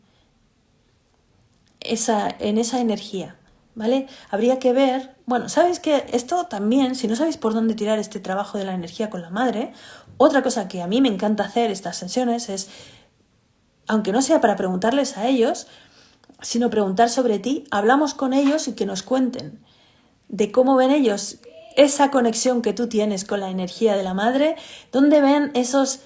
Esa, en esa energía. ¿Vale? Habría que ver, bueno, sabes que esto también, si no sabéis por dónde tirar este trabajo de la energía con la madre, otra cosa que a mí me encanta hacer estas sesiones es, aunque no sea para preguntarles a ellos, sino preguntar sobre ti, hablamos con ellos y que nos cuenten de cómo ven ellos esa conexión que tú tienes con la energía de la madre, dónde ven esos,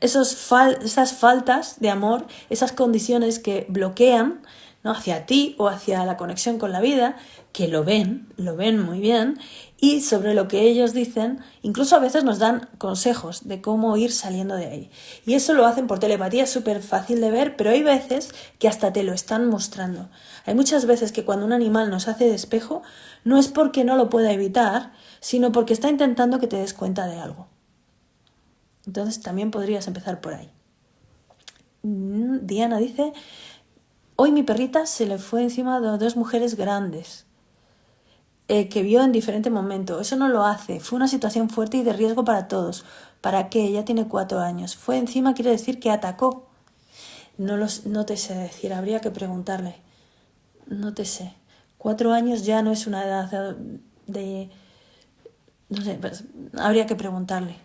esos esas faltas de amor, esas condiciones que bloquean ¿no? hacia ti o hacia la conexión con la vida, que lo ven, lo ven muy bien, y sobre lo que ellos dicen, incluso a veces nos dan consejos de cómo ir saliendo de ahí. Y eso lo hacen por telepatía, es súper fácil de ver, pero hay veces que hasta te lo están mostrando. Hay muchas veces que cuando un animal nos hace de espejo, no es porque no lo pueda evitar, sino porque está intentando que te des cuenta de algo. Entonces también podrías empezar por ahí. Mm, Diana dice, Hoy mi perrita se le fue encima de dos mujeres grandes eh, que vio en diferente momento. Eso no lo hace. Fue una situación fuerte y de riesgo para todos. ¿Para qué? Ella tiene cuatro años. Fue encima quiere decir que atacó. No, los, no te sé decir, habría que preguntarle. No te sé. Cuatro años ya no es una edad de... No sé, pues, habría que preguntarle.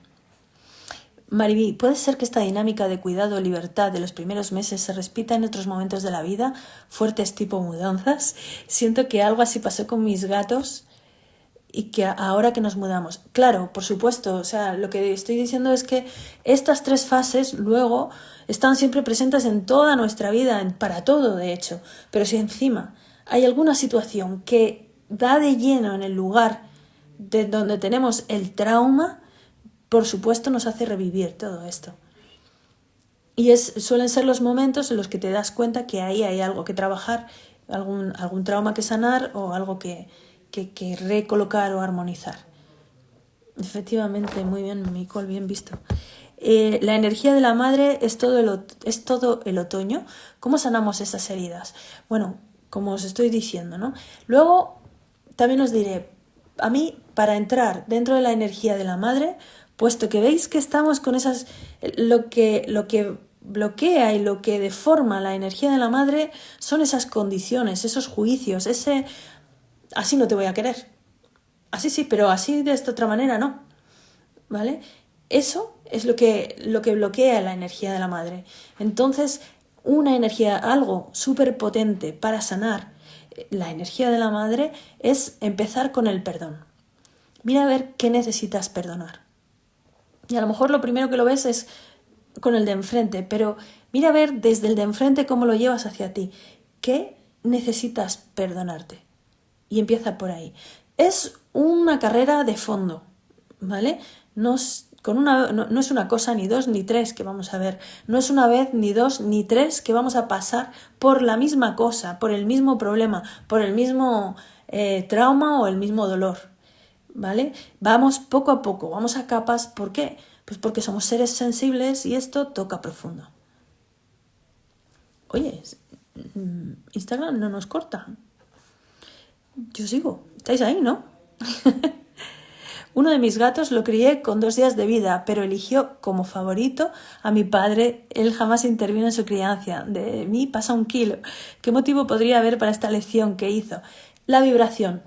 Mariví, ¿puede ser que esta dinámica de cuidado libertad de los primeros meses se repita en otros momentos de la vida, fuertes tipo mudanzas? Siento que algo así pasó con mis gatos y que ahora que nos mudamos. Claro, por supuesto, o sea, lo que estoy diciendo es que estas tres fases luego están siempre presentes en toda nuestra vida, para todo de hecho, pero si encima hay alguna situación que da de lleno en el lugar de donde tenemos el trauma, por supuesto nos hace revivir todo esto. Y es, suelen ser los momentos en los que te das cuenta que ahí hay algo que trabajar, algún, algún trauma que sanar o algo que, que, recolocar o armonizar. Efectivamente, muy bien, Micol, bien visto. Eh, la energía de la madre es todo, es todo el otoño. ¿Cómo sanamos esas heridas? Bueno, como os estoy diciendo, ¿no? Luego, también os diré, a mí, para entrar dentro de la energía de la madre, puesto que veis que estamos con esas, lo que, lo que bloquea y lo que deforma la energía de la madre son esas condiciones, esos juicios, ese así no te voy a querer. Así sí, pero así de esta otra manera no. ¿Vale? Eso es lo que, lo que bloquea la energía de la madre. Entonces, una energía, algo súper potente para sanar la energía de la madre es empezar con el perdón. Mira a ver qué necesitas perdonar. Y a lo mejor lo primero que lo ves es con el de enfrente, pero mira a ver desde el de enfrente cómo lo llevas hacia ti. ¿Qué necesitas perdonarte? Y empieza por ahí. Es una carrera de fondo, ¿vale? No es, con una, no, es una cosa ni dos ni tres que vamos a ver. No es una vez ni dos ni tres que vamos a pasar por la misma cosa, por el mismo problema, por el mismo eh, trauma o el mismo dolor. ¿Vale? Vamos poco a poco, vamos a capas. ¿Por qué? Pues porque somos seres sensibles y esto toca profundo. Oye, mm, Instagram no nos corta. Yo sigo. ¿Estáis ahí, no? Uno de mis gatos lo crié con dos días de vida, pero eligió como favorito a mi padre. Él jamás intervino en su crianza. De mí pasa un kilo. ¿Qué motivo podría haber para esta lección que hizo? La vibración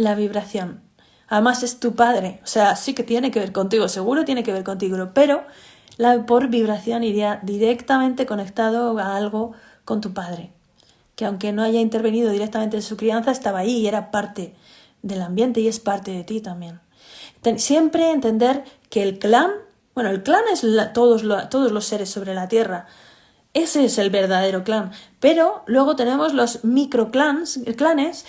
la vibración. Además es tu padre, o sea, sí que tiene que ver contigo, seguro tiene que ver contigo, pero la por vibración iría directamente conectado a algo con tu padre, que aunque no haya intervenido directamente en su crianza, estaba ahí y era parte del ambiente y es parte de ti también. Siempre entender que el clan, bueno, el clan es todos, todos los seres sobre la tierra, ese es el verdadero clan, pero luego tenemos los microclans, clanes,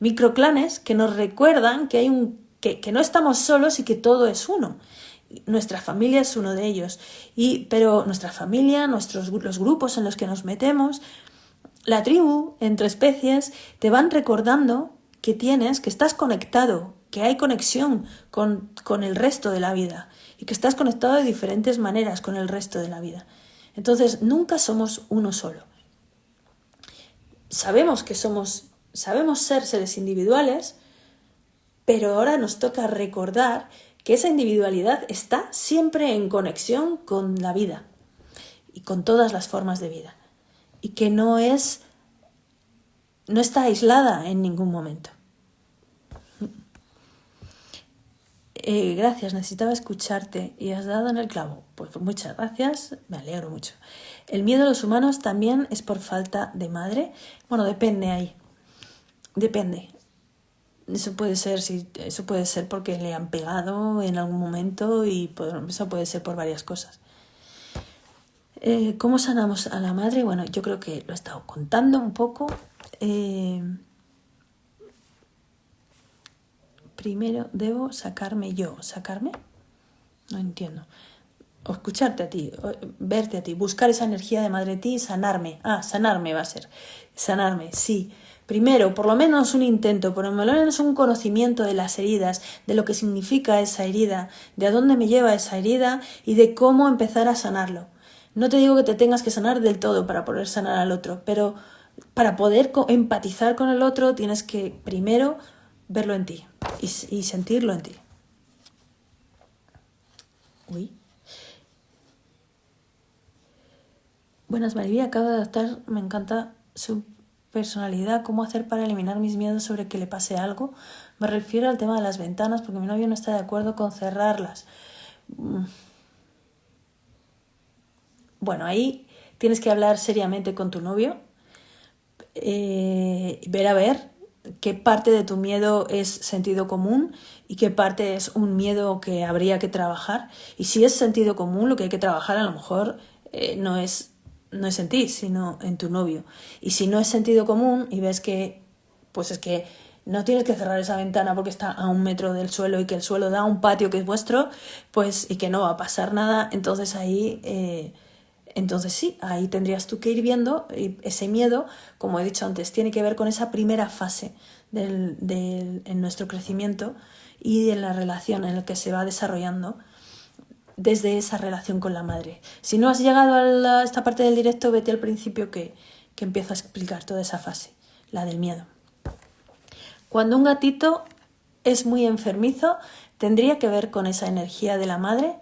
microclanes que nos recuerdan que, hay un, que, no estamos solos y que todo es uno. Nuestra familia es uno de ellos. Y, pero nuestra familia, nuestros, los grupos en los que nos metemos, la tribu, entre especies, te van recordando que tienes, que estás conectado, que hay conexión con, con el resto de la vida y que estás conectado de diferentes maneras con el resto de la vida. Entonces, nunca somos uno solo. Sabemos que somos sabemos ser seres individuales, pero ahora nos toca recordar que esa individualidad está siempre en conexión con la vida y con todas las formas de vida y que no es no está aislada en ningún momento. Eh, gracias, necesitaba escucharte y has dado en el clavo. Pues muchas gracias, me alegro mucho. El miedo a los humanos también es por falta de madre. Bueno, depende ahí. Depende. Eso puede ser, si eso puede ser porque le han pegado en algún momento y eso puede ser por varias cosas. Eh, ¿Cómo sanamos a la madre? Bueno, yo creo que lo he estado contando un poco. Eh, primero debo sacarme yo. ¿Sacarme? No entiendo. O escucharte a ti, verte a ti, buscar esa energía de madre de ti y sanarme. Ah, sanarme va a ser. Sanarme, sí primero, por lo menos un intento, por lo menos un conocimiento de las heridas, de lo que significa esa herida, de a dónde me lleva esa herida y de cómo empezar a sanarlo. No te digo que te tengas que sanar del todo para poder sanar al otro, pero para poder empatizar con el otro tienes que primero verlo en ti y, sentirlo en ti. Uy. Buenas, María, acabo de adaptar, me encanta su personalidad, cómo hacer para eliminar mis miedos sobre que le pase algo. Me refiero al tema de las ventanas, porque mi novio no está de acuerdo con cerrarlas. Mm. Bueno, ahí tienes que hablar seriamente con tu novio, eh, ver a ver qué parte de tu miedo es sentido común y qué parte es un miedo que habría que trabajar. Y si es sentido común, lo que hay que trabajar a lo mejor eh, no, es, no es en ti, sino en tu novio. Y si no es sentido común y ves que, pues es que no tienes que cerrar esa ventana porque está a un metro del suelo y que el suelo da un patio que es vuestro, pues y que no va a pasar nada, entonces ahí... Eh, entonces sí, ahí tendrías tú que ir viendo ese miedo, como he dicho antes, tiene que ver con esa primera fase del, en nuestro crecimiento y en la relación en la que se va desarrollando desde esa relación con la madre. Si no has llegado a esta parte del directo, vete al principio que, que empiezo a explicar toda esa fase, la del miedo. Cuando un gatito es muy enfermizo, tendría que ver con esa energía de la madre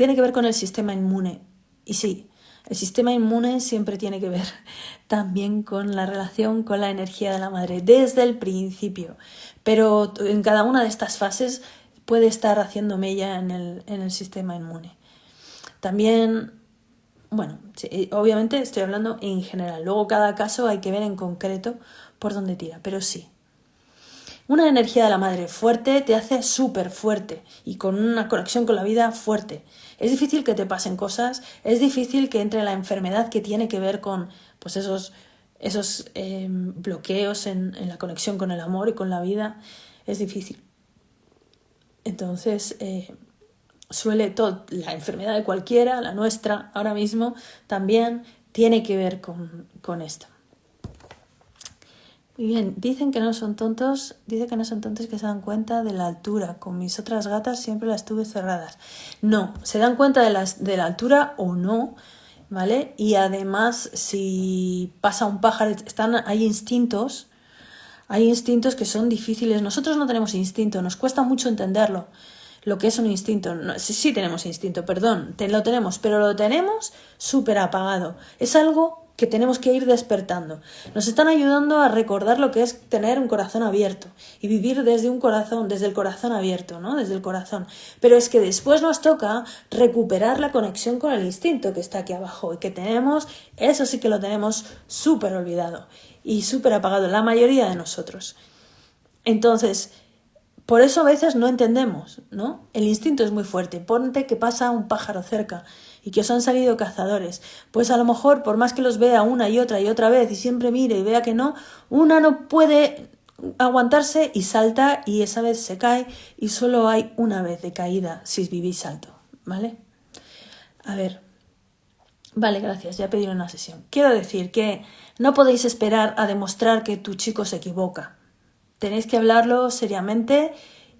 tiene que ver con el sistema inmune. Y sí, el sistema inmune siempre tiene que ver también con la relación con la energía de la madre desde el principio. Pero en cada una de estas fases puede estar haciendo mella en el, en el sistema inmune. También, bueno, obviamente estoy hablando en general. Luego cada caso hay que ver en concreto por dónde tira, pero sí, una energía de la madre fuerte te hace súper fuerte y con una conexión con la vida fuerte. Es difícil que te pasen cosas, es difícil que entre la enfermedad que tiene que ver con pues esos, esos em, bloqueos en, la conexión con el amor y con la vida. Es difícil. Entonces, eh, suele todo, la enfermedad de cualquiera, la nuestra ahora mismo, también tiene que ver con, con esto bien, dicen que no son tontos, dice que no son tontos que se dan cuenta de la altura. Con mis otras gatas siempre las tuve cerradas. No, se dan cuenta de, las, de la altura o no, ¿vale? Y además, si pasa un pájaro, están, hay instintos, hay instintos que son difíciles. Nosotros no tenemos instinto, nos cuesta mucho entenderlo. Lo que es un instinto. sí, sí tenemos instinto, perdón, lo tenemos, pero lo tenemos súper apagado. Es algo que tenemos que ir despertando. Nos están ayudando a recordar lo que es tener un corazón abierto y vivir desde un corazón, desde el corazón abierto, ¿no? Desde el corazón. Pero es que después nos toca recuperar la conexión con el instinto que está aquí abajo y que tenemos, eso sí que lo tenemos súper olvidado y súper apagado la mayoría de nosotros. Entonces, por eso a veces no entendemos, ¿no? El instinto es muy fuerte. Ponte que pasa un pájaro cerca y que os han salido cazadores. Pues a lo mejor, por más que los vea una y otra y otra vez y siempre mire y vea que no, una no puede aguantarse y salta y esa vez se cae y solo hay una vez de caída si vivís salto, ¿vale? A ver. Vale, gracias, ya pedí una sesión. Quiero decir que no podéis esperar a demostrar que tu chico se equivoca. Tenéis que hablarlo seriamente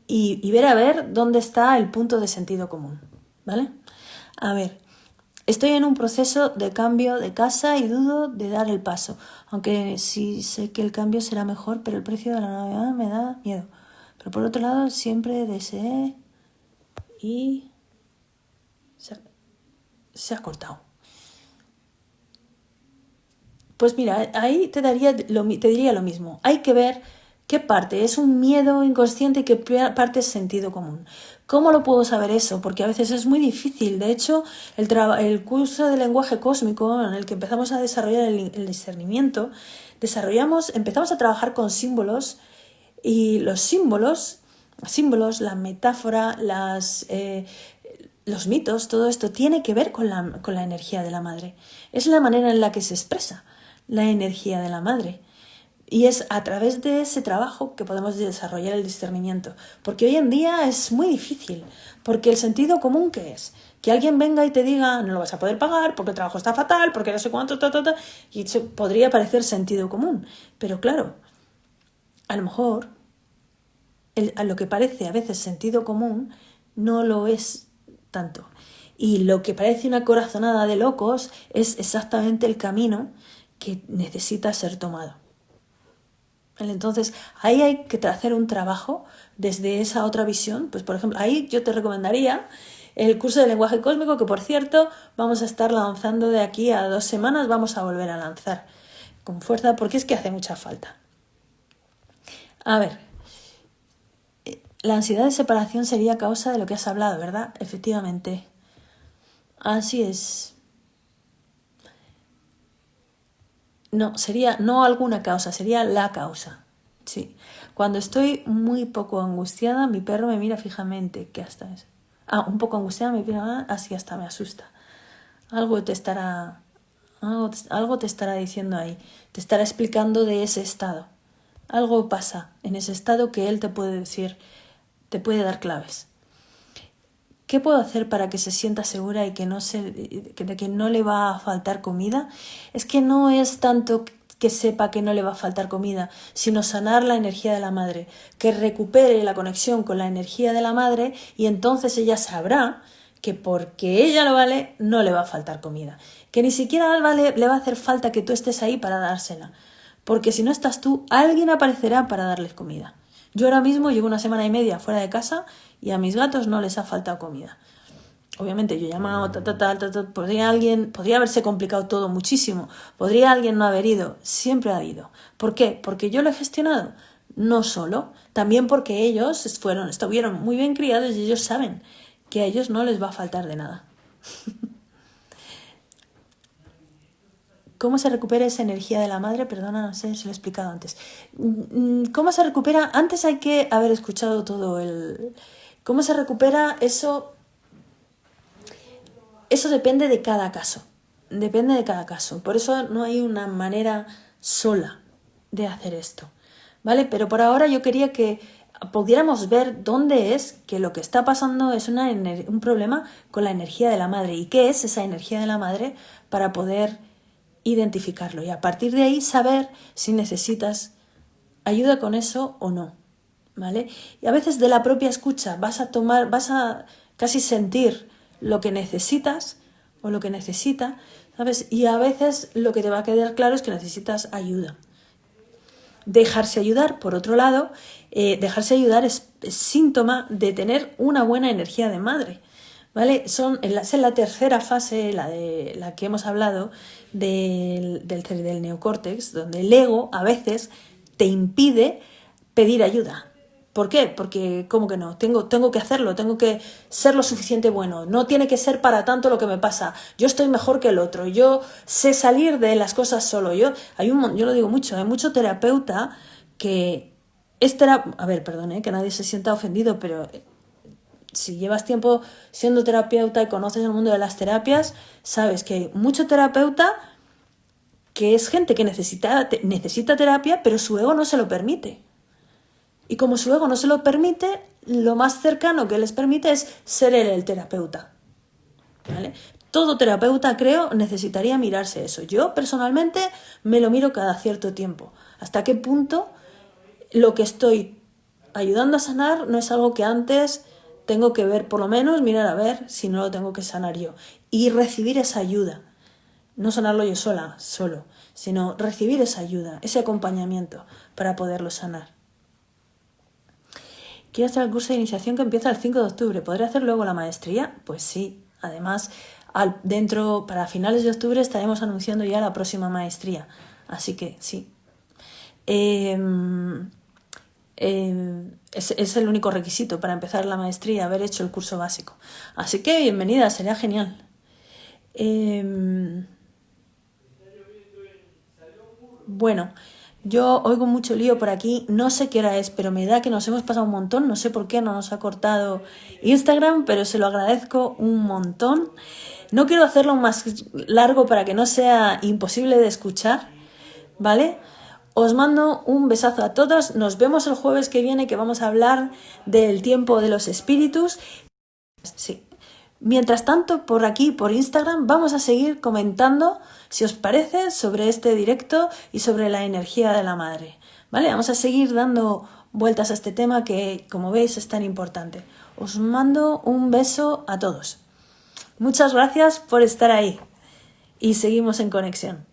y, ver a ver dónde está el punto de sentido común, ¿vale? A ver, Estoy en un proceso de cambio de casa y dudo de dar el paso, aunque sí sé que el cambio será mejor, pero el precio de la Navidad me da miedo. Pero por otro lado, siempre deseé y se ha, cortado. Pues mira, ahí te, daría te diría lo mismo. Hay que ver qué parte es un miedo inconsciente y qué parte es sentido común. ¿Cómo lo puedo saber eso? Porque a veces es muy difícil. De hecho, el, curso de lenguaje cósmico en el que empezamos a desarrollar el, discernimiento, desarrollamos, empezamos a trabajar con símbolos y los símbolos, símbolos, la metáfora, eh, los mitos, todo esto tiene que ver con la energía de la madre. Es la manera en la que se expresa la energía de la madre. Y es a través de ese trabajo que podemos desarrollar el discernimiento. Porque hoy en día es muy difícil. Porque el sentido común que es que alguien venga y te diga no lo vas a poder pagar porque el trabajo está fatal, porque no sé cuánto, ta, ta, ta, y eso podría parecer sentido común. Pero claro, a lo mejor a lo que parece a veces sentido común no lo es tanto. Y lo que parece una corazonada de locos es exactamente el camino que necesita ser tomado. Entonces, ahí hay que hacer un trabajo desde esa otra visión. Pues, por ejemplo, ahí yo te recomendaría el curso de lenguaje cósmico, que por cierto, vamos a estar lanzando de aquí a dos semanas, vamos a volver a lanzar con fuerza, porque es que hace mucha falta. A ver, la ansiedad de separación sería causa de lo que has hablado, ¿verdad? Efectivamente. Así es. No, sería no alguna causa, sería la causa. Sí. Cuando estoy muy poco angustiada, mi perro me mira fijamente. ¿Qué hasta? Ah, un poco angustiada, me mira así hasta me asusta. Algo te estará algo, algo te estará diciendo ahí. Te estará explicando de ese estado. Algo pasa en ese estado que él te puede decir, te puede dar claves. ¿Qué puedo hacer para que se sienta segura y que no se, de que no le va a faltar comida? Es que no es tanto que sepa que no le va a faltar comida, sino sanar la energía de la madre, que recupere la conexión con la energía de la madre y entonces ella sabrá que porque ella lo vale, no le va a faltar comida, que ni siquiera vale, le va a hacer falta que tú estés ahí para dársela, porque si no estás tú, alguien aparecerá para darles comida. Yo ahora mismo llevo una semana y media fuera de casa y a mis gatos no les ha faltado comida. Obviamente yo he llamado, tal, tal, tal, podría alguien, podría haberse complicado todo muchísimo, podría alguien no haber ido, siempre ha ido. ¿Por qué? Porque yo lo he gestionado, no solo, también porque ellos fueron, estuvieron muy bien criados y ellos saben que a ellos no les va a faltar de nada. ¿Cómo se recupera esa energía de la madre? Perdona, no sé si lo he explicado antes. Mm, ¿Cómo se recupera? Antes hay que haber escuchado todo el... ¿Cómo se recupera eso? Eso depende de cada caso. Depende de cada caso. Por eso no hay una manera sola de hacer esto. ¿Vale? Pero por ahora yo quería que pudiéramos ver dónde es que lo que está pasando es un problema con la energía de la madre. ¿Y qué es esa energía de la madre para poder identificarlo y a partir de ahí saber si necesitas ayuda con eso o no. ¿Vale? Y a veces de la propia escucha vas a tomar, vas a casi sentir lo que necesitas o lo que necesita, ¿sabes? Y a veces lo que te va a quedar claro es que necesitas ayuda. Dejarse ayudar, por otro lado, eh, dejarse ayudar es síntoma de tener una buena energía de madre. ¿Vale? Son, es la tercera fase, la de la que hemos hablado, del, del, del neocórtex, donde el ego a veces te impide pedir ayuda. ¿Por qué? Porque, ¿cómo que no? Tengo, tengo que hacerlo, tengo que ser lo suficiente bueno. No tiene que ser para tanto lo que me pasa. Yo estoy mejor que el otro. Yo sé salir de las cosas solo. Yo, hay un, yo lo digo mucho, hay mucho terapeuta que es A ver, perdón, ¿eh? que nadie se sienta ofendido, pero si llevas tiempo siendo terapeuta y conoces el mundo de las terapias, sabes que hay mucho terapeuta que es gente que necesita, necesita terapia, pero su ego no se lo permite. Y como su ego no se lo permite, lo más cercano que les permite es ser el terapeuta. Todo terapeuta, creo, necesitaría mirarse eso. Yo personalmente me lo miro cada cierto tiempo. ¿Hasta qué punto lo que estoy ayudando a sanar no es algo que antes tengo que ver, por lo menos mirar a ver si no lo tengo que sanar yo y recibir esa ayuda. No sanarlo yo sola, solo, sino recibir esa ayuda, ese acompañamiento para poderlo sanar. Quiero hacer el curso de iniciación que empieza el 5 de octubre. ¿Podré hacer luego la maestría? Pues sí. Además, dentro, para finales de octubre estaremos anunciando ya la próxima maestría. Así que sí. Eh, eh, es, el único requisito para empezar la maestría, haber hecho el curso básico. Así que bienvenida, sería genial. Em, bueno, yo oigo mucho lío por aquí, no sé qué hora es, pero me da que nos hemos pasado un montón, no sé por qué no nos ha cortado Instagram, pero se lo agradezco un montón. No quiero hacerlo más largo para que no sea imposible de escuchar, ¿vale? Os mando un besazo a todos. Nos vemos el jueves que viene que vamos a hablar del tiempo de los espíritus. Sí. Mientras tanto, por aquí, por Instagram, vamos a seguir comentando, si os parece, sobre este directo y sobre la energía de la madre. ¿Vale? Vamos a seguir dando vueltas a este tema que, como veis, es tan importante. Os mando un beso a todos. Muchas gracias por estar ahí y seguimos en conexión.